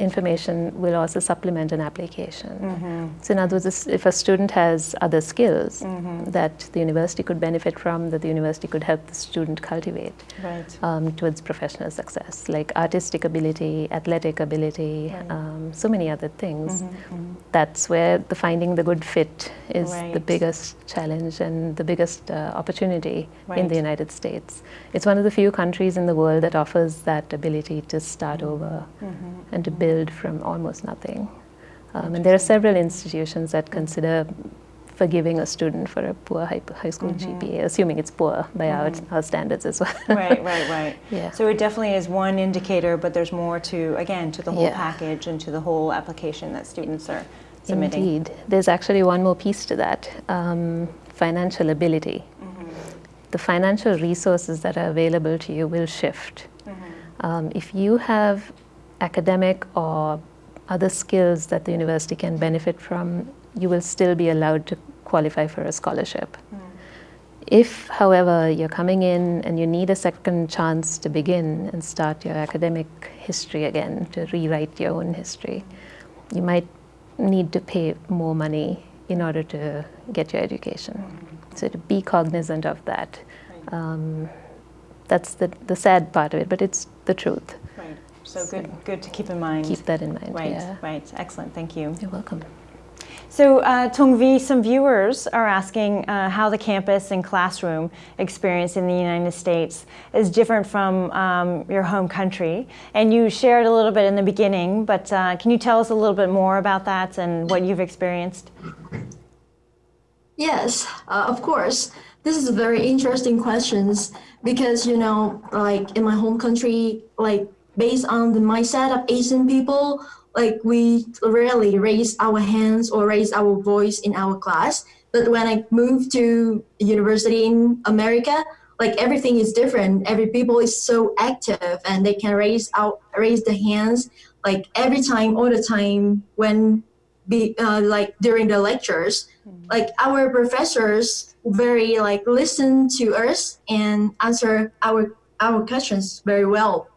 information will also supplement an application. Mm -hmm. So in other words, if a student has other skills mm -hmm. that the university could benefit from, that the university could help the student cultivate right. um, towards professional success, like artistic ability, athletic ability, right. um, so many other things. Mm -hmm. That's where the finding the good fit is right. the biggest challenge and the biggest uh, opportunity in the United States. It's one of the few countries in the world that offers that ability to start over mm-hmm. and to build build from almost nothing. Um, and there are several institutions that consider forgiving a student for a poor high, high school mm -hmm. GPA, assuming it's poor by mm -hmm. our, our standards as well. right, right, right. Yeah. So it definitely is one indicator, but there's more to, again, to the whole yeah. package and to the whole application that students are submitting. Indeed. There's actually one more piece to that, um, financial ability. Mm -hmm. The financial resources that are available to you will shift. Mm-hmm. Um, if you have academic or other skills that the university can benefit from, you will still be allowed to qualify for a scholarship. Mm. If, however, you're coming in and you need a second chance to begin and start your academic history again, to rewrite your own history, you might need to pay more money in order to get your education. Mm. So to be cognizant of that. Um, that's the, the sad part of it, but it's the truth. Right. So good, good to keep in mind. Keep that in mind. Right, Yeah. right. Excellent. Thank you. You're welcome. So, uh, Tongvi, some viewers are asking uh, how the campus and classroom experience in the United States is different from um, your home country. And you shared a little bit in the beginning, but uh, can you tell us a little bit more about that and what you've experienced? Yes, uh, of course. This is a very interesting questions because you know, like in my home country, like based on the mindset of Asian people, like we rarely raise our hands or raise our voice in our class. But when I moved to university in America, like everything is different. Every people is so active and they can raise out raise the hands like every time, all the time when be uh, like during the lectures like our professors very like listen to us and answer our our questions very well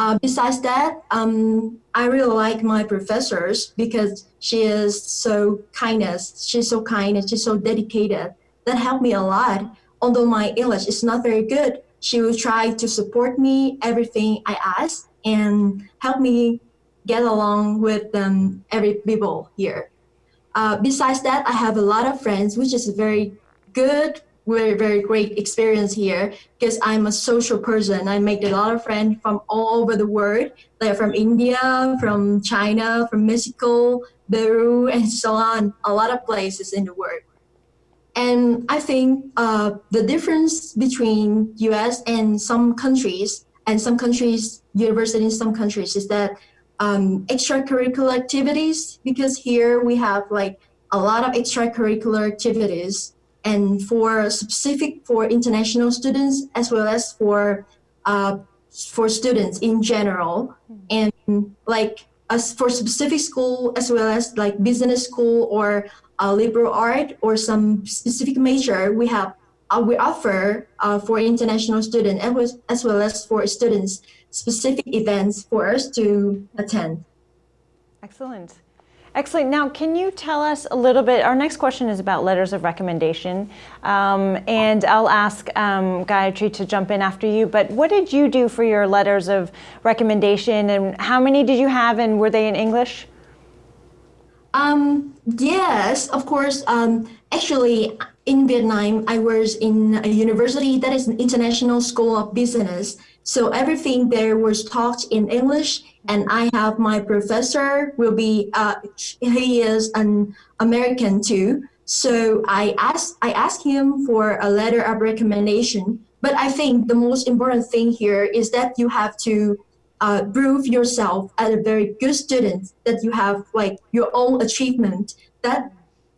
uh, besides that um, i really like my professors because she is so kindness. She's so kind and she's so dedicated. That helped me a lot. Although my english is not very good she will try to support me everything i ask and help me get along with um, every people here. Uh, besides that, I have a lot of friends, which is very good, very, very great experience here because I'm a social person. I make a lot of friends from all over the world, like from India, from China, from Mexico, Peru, and so on, a lot of places in the world. And I think uh, the difference between US and some countries, and some countries, university in some countries, is that um, extracurricular activities because here we have like a lot of extracurricular activities and for specific for international students as well as for uh, for students in general and like as for specific school as well as like business school or uh, liberal art or some specific major we have uh, we offer uh, for international students as as well as for students specific events for us to attend. Excellent. Excellent. Now, can you tell us a little bit? Our next question is about letters of recommendation. Um, and I'll ask um, Gayatri to jump in after you. But what did you do for your letters of recommendation? And how many did you have? And were they in English? Um, yes, of course. Um, actually, in Vietnam, I was in a university that is an international school of business. So everything there was taught in English, and I have my professor will be uh, he is an American too. So I asked I asked him for a letter of recommendation. But I think the most important thing here is that you have to uh, prove yourself as a very good student. That you have like your own achievement. That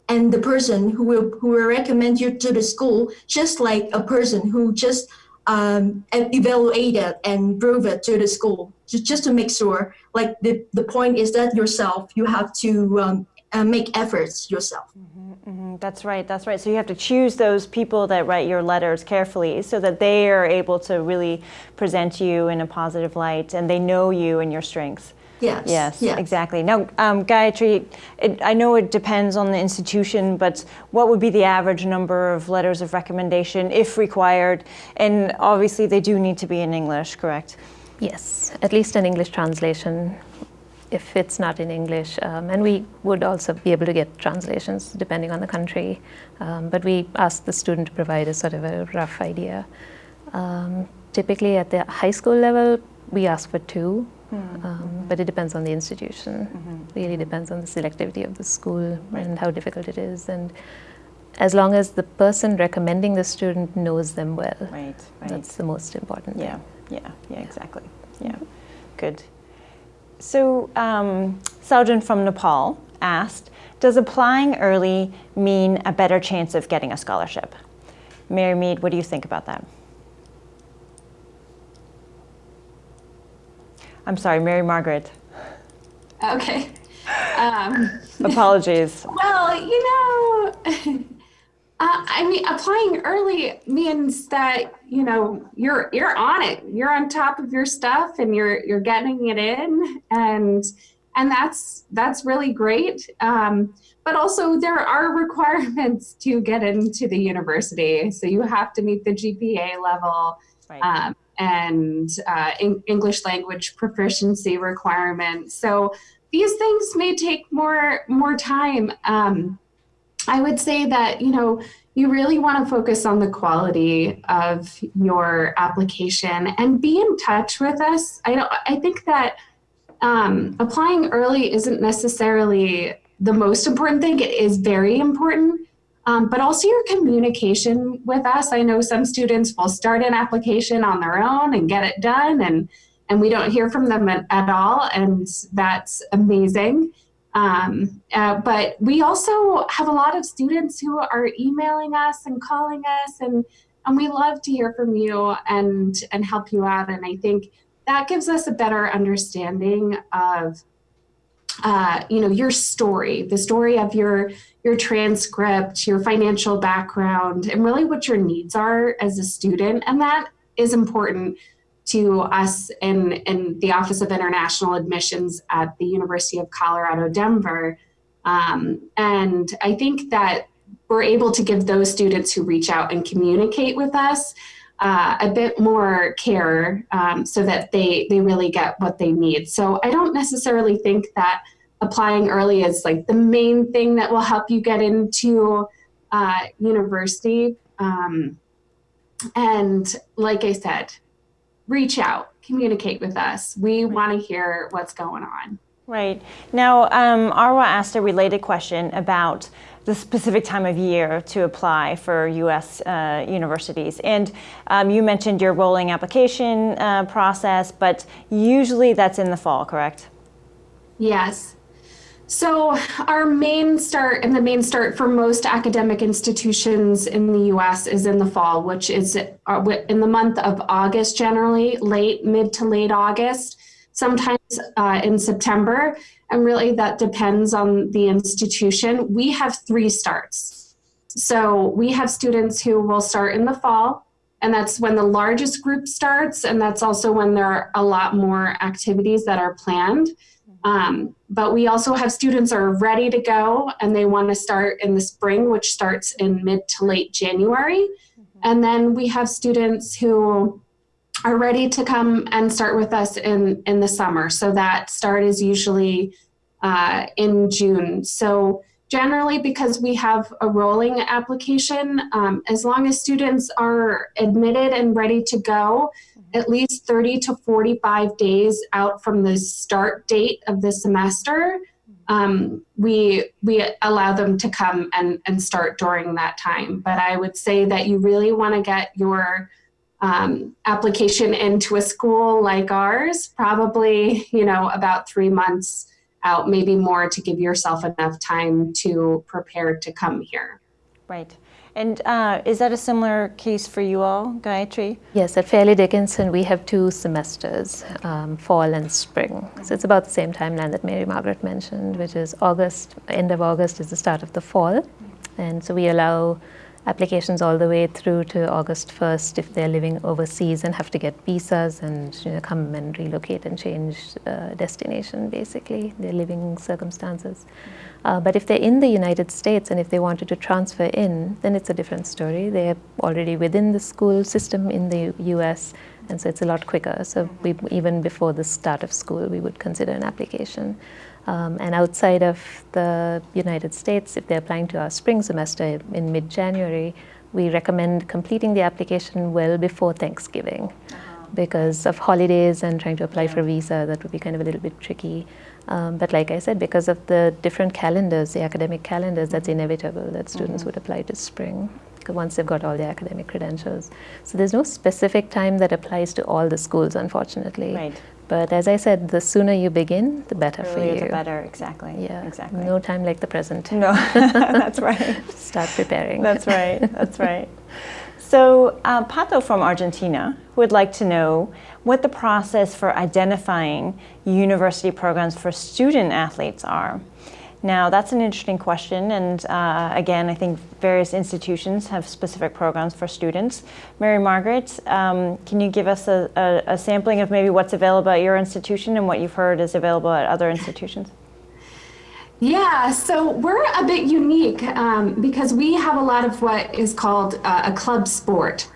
and the person who will who will recommend you to the school, just like a person who just um, evaluate it and prove it to the school just, just to make sure like the, the point is that yourself you have to um, uh, make efforts yourself Mm-hmm, that's right, that's right. So you have to choose those people that write your letters carefully so that they are able to really present you in a positive light and they know you and your strengths. yes Yes, yes. exactly. Now, um, Gayatri, it, I know it depends on the institution, but what would be the average number of letters of recommendation if required? And obviously, they do need to be in English, correct? Yes, at least an English translation if it's not in English. Um, and we would also be able to get translations depending on the country. Um, but we ask the student to provide a sort of a rough idea. Um, typically at the high school level, we ask for two, um, but it depends on the institution. Really depends on the selectivity of the school and how difficult it is. And as long as the person recommending the student knows them well, Right, right. that's the most important. thing. Yeah, yeah, yeah, exactly. Yeah, good. So, um, Saljan from Nepal asked, does applying early mean a better chance of getting a scholarship? Mary Mead, what do you think about that? I'm sorry, Mary Margaret. Okay. Um, Apologies. well, you know, uh, I mean, applying early means that you know you're you're on it. You're on top of your stuff, and you're you're getting it in, and and that's that's really great. Um, but also, there are requirements to get into the university. So you have to meet the GPA level. Right. um, and uh, en- English language proficiency requirements. So these things may take more more time. Um, I would say that you know you really want to focus on the quality of your application and be in touch with us. I don't. I think that um, applying early isn't necessarily the most important thing. It is very important. Um, but also your communication with us. I know some students will start an application on their own and get it done, and and we don't hear from them at, at all, and that's amazing. Um, uh, but we also have a lot of students who are emailing us and calling us, and and we love to hear from you and and help you out. And I think that gives us a better understanding of uh, you know your story the story of your your transcript your financial background and really what your needs are as a student and that is important to us in, in the office of international admissions at the university of colorado denver um, and i think that we're able to give those students who reach out and communicate with us uh, a bit more care um, so that they they really get what they need. So I don't necessarily think that applying early is like the main thing that will help you get into uh, university. Um, and like I said, reach out, communicate with us. We want to hear what's going on. Right. Now, um, Arwa asked a related question about the specific time of year to apply for U.S. Uh, universities. And um, you mentioned your rolling application uh, process, but usually that's in the fall, correct? Yes. So our main start and the main start for most academic institutions in the US is in the fall, which is uh, in the month of August generally, late, mid to late August, sometimes uh, in September. And really that depends on the institution. We have three starts. So we have students who will start in the fall, and that's when the largest group starts, and that's also when there are a lot more activities that are planned. Um, but we also have students are ready to go and they want to start in the spring, which starts in mid to late January. And then we have students who are ready to come and start with us in, in the summer. So that start is usually uh, in June. So generally because we have a rolling application, um, as long as students are admitted and ready to go, at least 30 to 45 days out from the start date of the semester, um, we we allow them to come and, and start during that time. But I would say that you really want to get your um, application into a school like ours, probably you know about three months out, maybe more, to give yourself enough time to prepare to come here. Right. And uh, is that a similar case for you all, Gayatri? Yes, at Fairleigh Dickinson, we have two semesters, um, fall and spring. So it's about the same timeline that Mary Margaret mentioned, which is August, end of August is the start of the fall. And so we allow applications all the way through to August 1st if they're living overseas and have to get visas and you know, come and relocate and change uh, destination, basically, their living circumstances. Uh, but if they're in the United States and if they wanted to transfer in, then it's a different story. They're already within the school system in the US, and so it's a lot quicker. So we, even before the start of school, we would consider an application. Um, and outside of the United States, if they're applying to our spring semester in mid-January, we recommend completing the application well before Thanksgiving. Uh-huh. Because of holidays and trying to apply for a visa, that would be kind of a little bit tricky. Um, but like I said, because of the different calendars, the academic calendars, that's mm-hmm. inevitable that students mm-hmm. would apply to spring once they've got all their academic credentials. So there's no specific time that applies to all the schools, unfortunately. Right. But as I said, the sooner you begin, the better Earlier for you. The better, exactly. Yeah, exactly. No time like the present. No, that's right. Start preparing. That's right. That's right. So, uh, Pato from Argentina would like to know what the process for identifying university programs for student athletes are. Now, that's an interesting question, and uh, again, I think various institutions have specific programs for students. Mary Margaret, um, can you give us a, a, a, sampling of maybe what's available at your institution and what you've heard is available at other institutions? Yeah, so we're a bit unique um, because we have a lot of what is called uh, a club sport.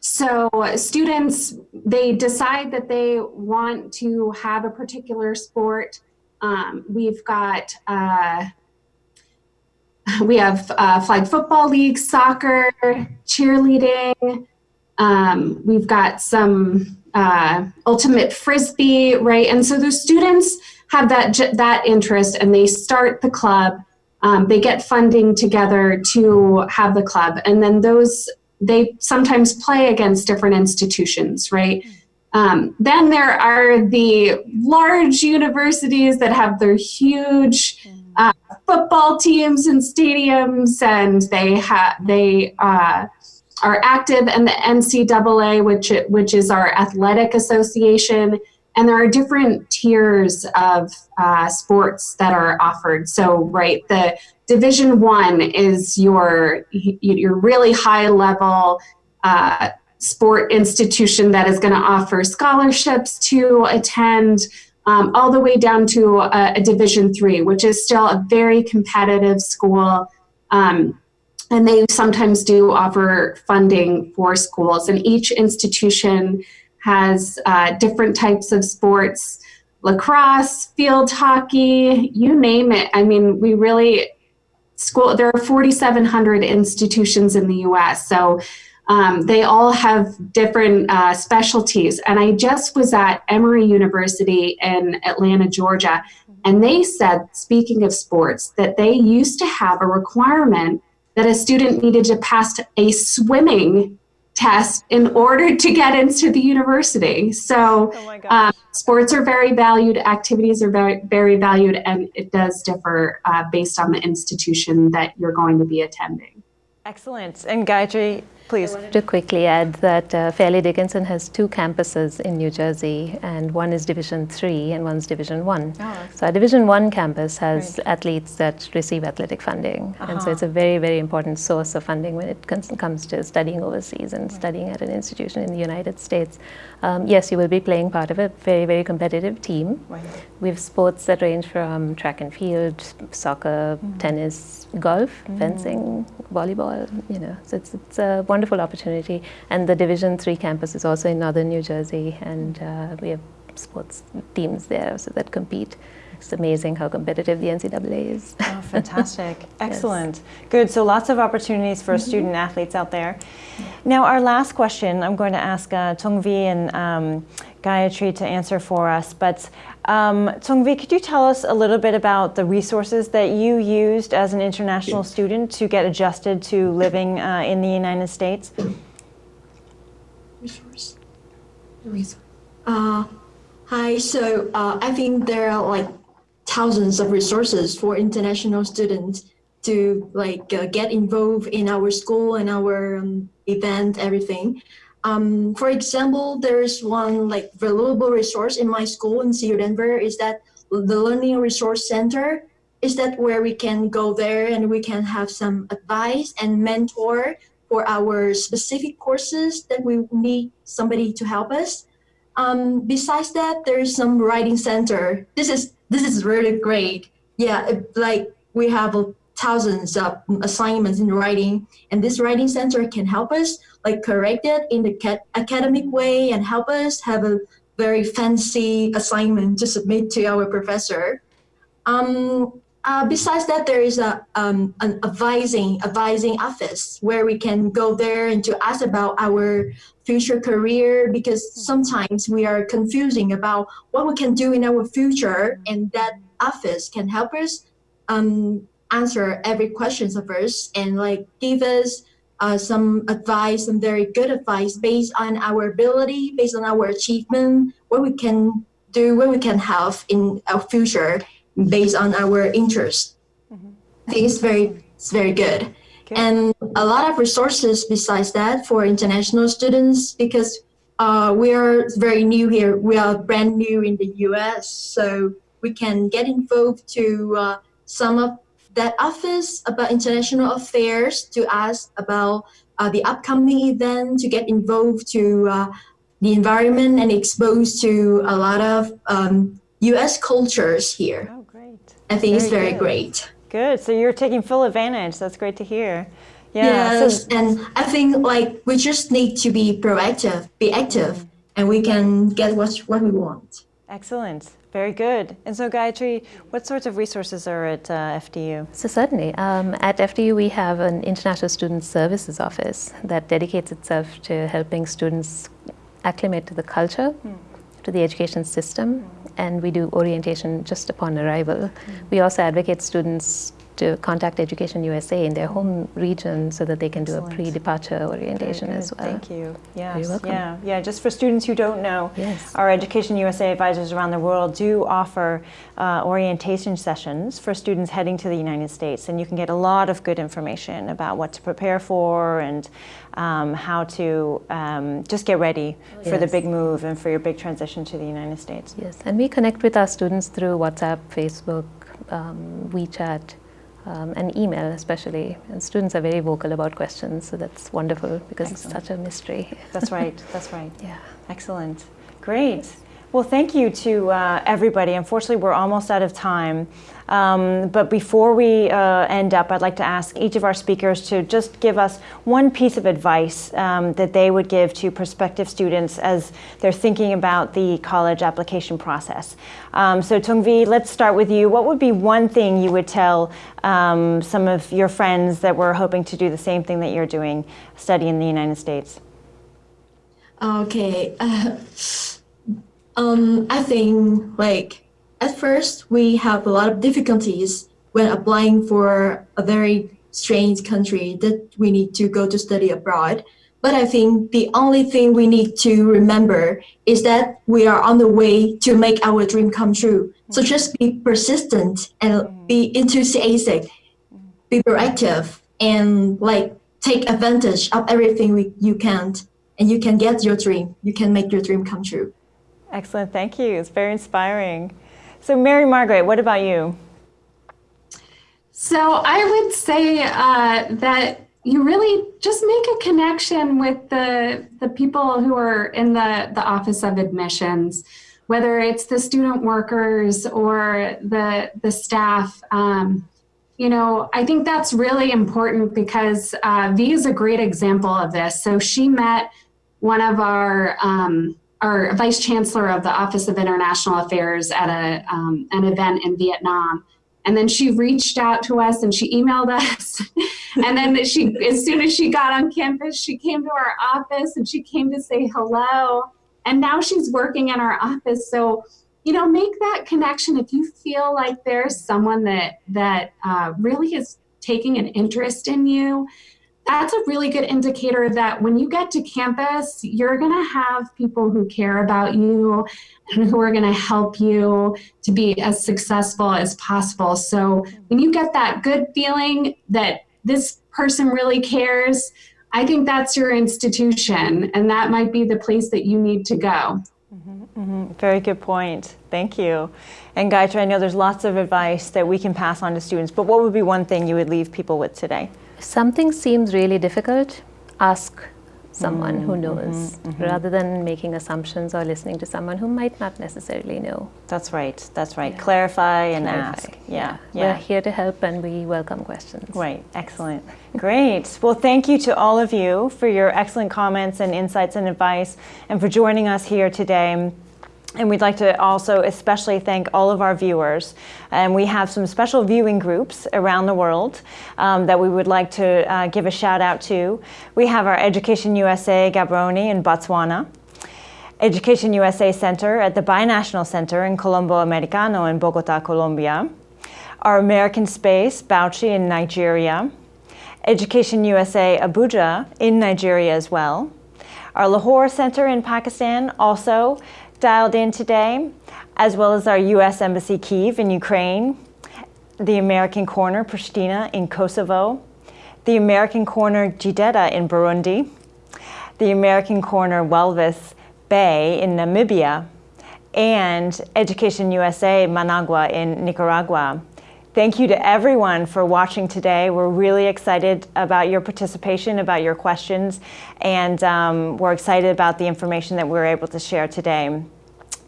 so students, they decide that they want to have a particular sport. Um, we've got, uh, we have uh, flag football league, soccer, cheerleading. Um, we've got some uh, ultimate frisbee, right? And so the students have that that interest, and they start the club. Um, they get funding together to have the club, and then those they sometimes play against different institutions, right? Um, then there are the large universities that have their huge uh, football teams and stadiums, and they have they uh, are active in the NCAA, which which is our athletic association, and there are different tiers of uh, sports that are offered. So, right, the Division One is your your really high level. Sport institution that is going to offer scholarships to attend um, all the way down to a, a, division three which is still a very competitive school. Um, and they sometimes do offer funding for schools and each institution has uh, different types of sports. Lacrosse field hockey you name it. I mean we really school there are 4700 institutions in the us so um, they all have different uh, specialties. And I just was at Emory University in Atlanta, Georgia, and they said, speaking of sports, that they used to have a requirement that a student needed to pass a swimming test in order to get into the university. So oh um, sports are very valued, activities are very, very valued, and it does differ uh, based on the institution that you're going to be attending. Excellent. And Gayatri, Please. To quickly add that uh, Fairleigh Dickinson has two campuses in New Jersey, and one is Division 3 and one's Division 1. Oh, so our Division 1 campus has great. athletes that receive athletic funding. Uh-huh. And so uh-huh. it's a very, very important source of funding when it comes to studying overseas and right. studying at an institution in the United States. Um, yes, you will be playing part of a very, very competitive team. Right. We have sports that range from track and field, soccer, mm. tennis, golf, mm. fencing, volleyball, you know. So it's, it's a wonderful opportunity. And the Division Three campus is also in northern New Jersey, and uh, we have sports teams there so that compete. It's amazing how competitive the NCAA is. Oh, fantastic. Excellent. Yes. Good. So lots of opportunities for mm -hmm. student athletes out there. Now, our last question, I'm going to ask uh, Tongvi and um, Gayatri to answer for us. But um, Tongvi, could you tell us a little bit about the resources that you used as an international yeah. student to get adjusted to living uh, in the United States? Resource. Resource. Uh, hi. So uh, I think there are like thousands of resources for international students to like uh, get involved in our school and our um, event, everything. Um, for example, there's one like valuable resource in my school in CU Denver is that the Learning Resource Center is that where we can go there and we can have some advice and mentor for our specific courses that we need somebody to help us. Um, besides that, there is some writing center. This is this is really great. Yeah, like we have thousands of assignments in writing and this writing center can help us like correct it in the academic way and help us have a very fancy assignment to submit to our professor. Um, uh, besides that there is a um, an advising advising office where we can go there and to ask about our future career because sometimes we are confusing about what we can do in our future and that office can help us um, answer every questions of us and like give us uh, some advice, some very good advice based on our ability, based on our achievement, what we can do, what we can have in our future based on our interest. Mm-hmm. I think it's very, it's very good. Okay. And a lot of resources besides that for international students because uh, we are very new here. We are brand new in the US, so we can get involved to uh, some of that office about international affairs to ask about uh, the upcoming event, to get involved to uh, the environment and exposed to a lot of um, U.S. cultures here. Oh, great. I think very it's very good. great. Good. So you're taking full advantage. That's great to hear. Yeah. so- Yes, and I think like we just need to be proactive, be active, and we can get what what we want. excellent. Very good. And so, Gayatri, what sorts of resources are at uh, FDU? So certainly, um, at FDU we have an International Student Services Office that dedicates itself to helping students acclimate to the culture, to the education system, and we do orientation just upon arrival. We also advocate students to contact Education USA in their home region so that they can do a pre-departure orientation as well. Thank you. Yes. welcome. Yeah. Yeah. Just for students who don't know, Yes. our Education USA advisors around the world do offer uh, orientation sessions for students heading to the United States, and you can get a lot of good information about what to prepare for and um, how to um, just get ready for the big move and for your big transition to the United States. Yes, and we connect with our students through WhatsApp, Facebook, um, WeChat, um, and email especially. And students are very vocal about questions, so that's wonderful because Excellent. it's such a mystery. That's right. That's right. Yeah. Excellent. Great. Well, thank you to uh, everybody. Unfortunately, we're almost out of time. Um, but before we uh, end up, I'd like to ask each of our speakers to just give us one piece of advice um, that they would give to prospective students as they're thinking about the college application process. Um, so, Tungvi, let's start with you. What would be one thing you would tell um, some of your friends that were hoping to do the same thing that you're doing, study in the United States? Okay. Uh, um, I think like at first we have a lot of difficulties when applying for a very strange country that we need to go to study abroad. But I think the only thing we need to remember is that we are on the way to make our dream come true. So mm. just be persistent and mm. be enthusiastic, be proactive, and like take advantage of everything we, you can, and you can get your dream. You can make your dream come true. Excellent, thank you. It's very inspiring. So, Mary Margaret, what about you? So I would say uh, that you really just make a connection with the the people who are in the the office of admissions, whether it's the student workers or the the staff. Um, you know, I think that's really important because uh, V is a great example of this. So she met one of our um, our vice chancellor of the Office of International Affairs at a um, an event in Vietnam. And then she reached out to us and she emailed us. And then she as soon as she got on campus she came to our office and she came to say hello. And now she's working in our office. So you know make that connection. If you feel like there's someone that that uh, really is taking an interest in you that's a really good indicator that when you get to campus you're going to have people who care about you and who are going to help you to be as successful as possible. So when you get that good feeling that this person really cares, I think that's your institution, and that might be the place that you need to go. Mm-hmm, mm-hmm. Very good point. Thank you. And Gayatri, I know there's lots of advice that we can pass on to students, but what would be one thing you would leave people with today? If something seems really difficult, ask someone who mm-hmm, mm-hmm, knows mm-hmm. rather than making assumptions or listening to someone who might not necessarily know. That's right. That's right. Yeah. Clarify and Clarify. ask. Yeah. Yeah. We're Yeah. here to help and we welcome questions. Right, excellent. Great. Well, thank you to all of you for your excellent comments and insights and advice and for joining us here today. And we'd like to also especially thank all of our viewers. And we have some special viewing groups around the world um, that we would like to uh, give a shout out to. We have our Education USA Gaborone in Botswana. Education USA Center at the Binational Center in Colombo Americano in Bogota, Colombia. Our American Space, Bauchi in Nigeria. Education USA Abuja in Nigeria as well. Our Lahore Center in Pakistan also dialed in today, as well as our U.S. Embassy Kiev in Ukraine, the American Corner Pristina in Kosovo, the American Corner Gitega in Burundi, the American Corner Walvis Bay in Namibia, and Education USA Managua in Nicaragua. Thank you to everyone for watching today. We're really excited about your participation, about your questions, and um, we're excited about the information that we were able to share today.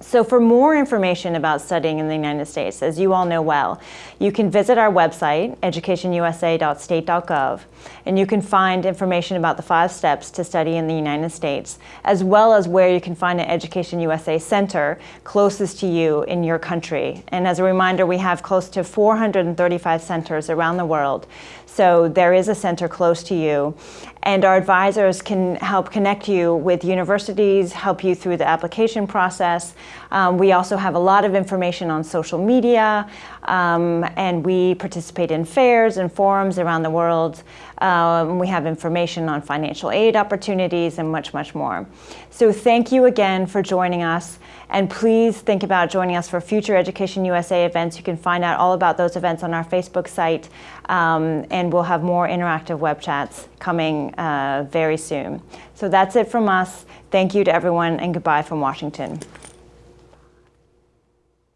So for more information about studying in the United States, as you all know well, you can visit our website, educationusa.state.gov, and you can find information about the five steps to study in the United States, as well as where you can find an Education USA center closest to you in your country. And as a reminder, we have close to 435 centers around the world. So there is a center close to you. And our advisors can help connect you with universities, help you through the application process. Um, we also have a lot of information on social media, um, and we participate in fairs and forums around the world. Um, we have information on financial aid opportunities and much, much more. So thank you again for joining us. And please think about joining us for future Education USA events. You can find out all about those events on our Facebook site, um, and we'll have more interactive web chats coming uh, very soon. So that's it from us. Thank you to everyone, and goodbye from Washington.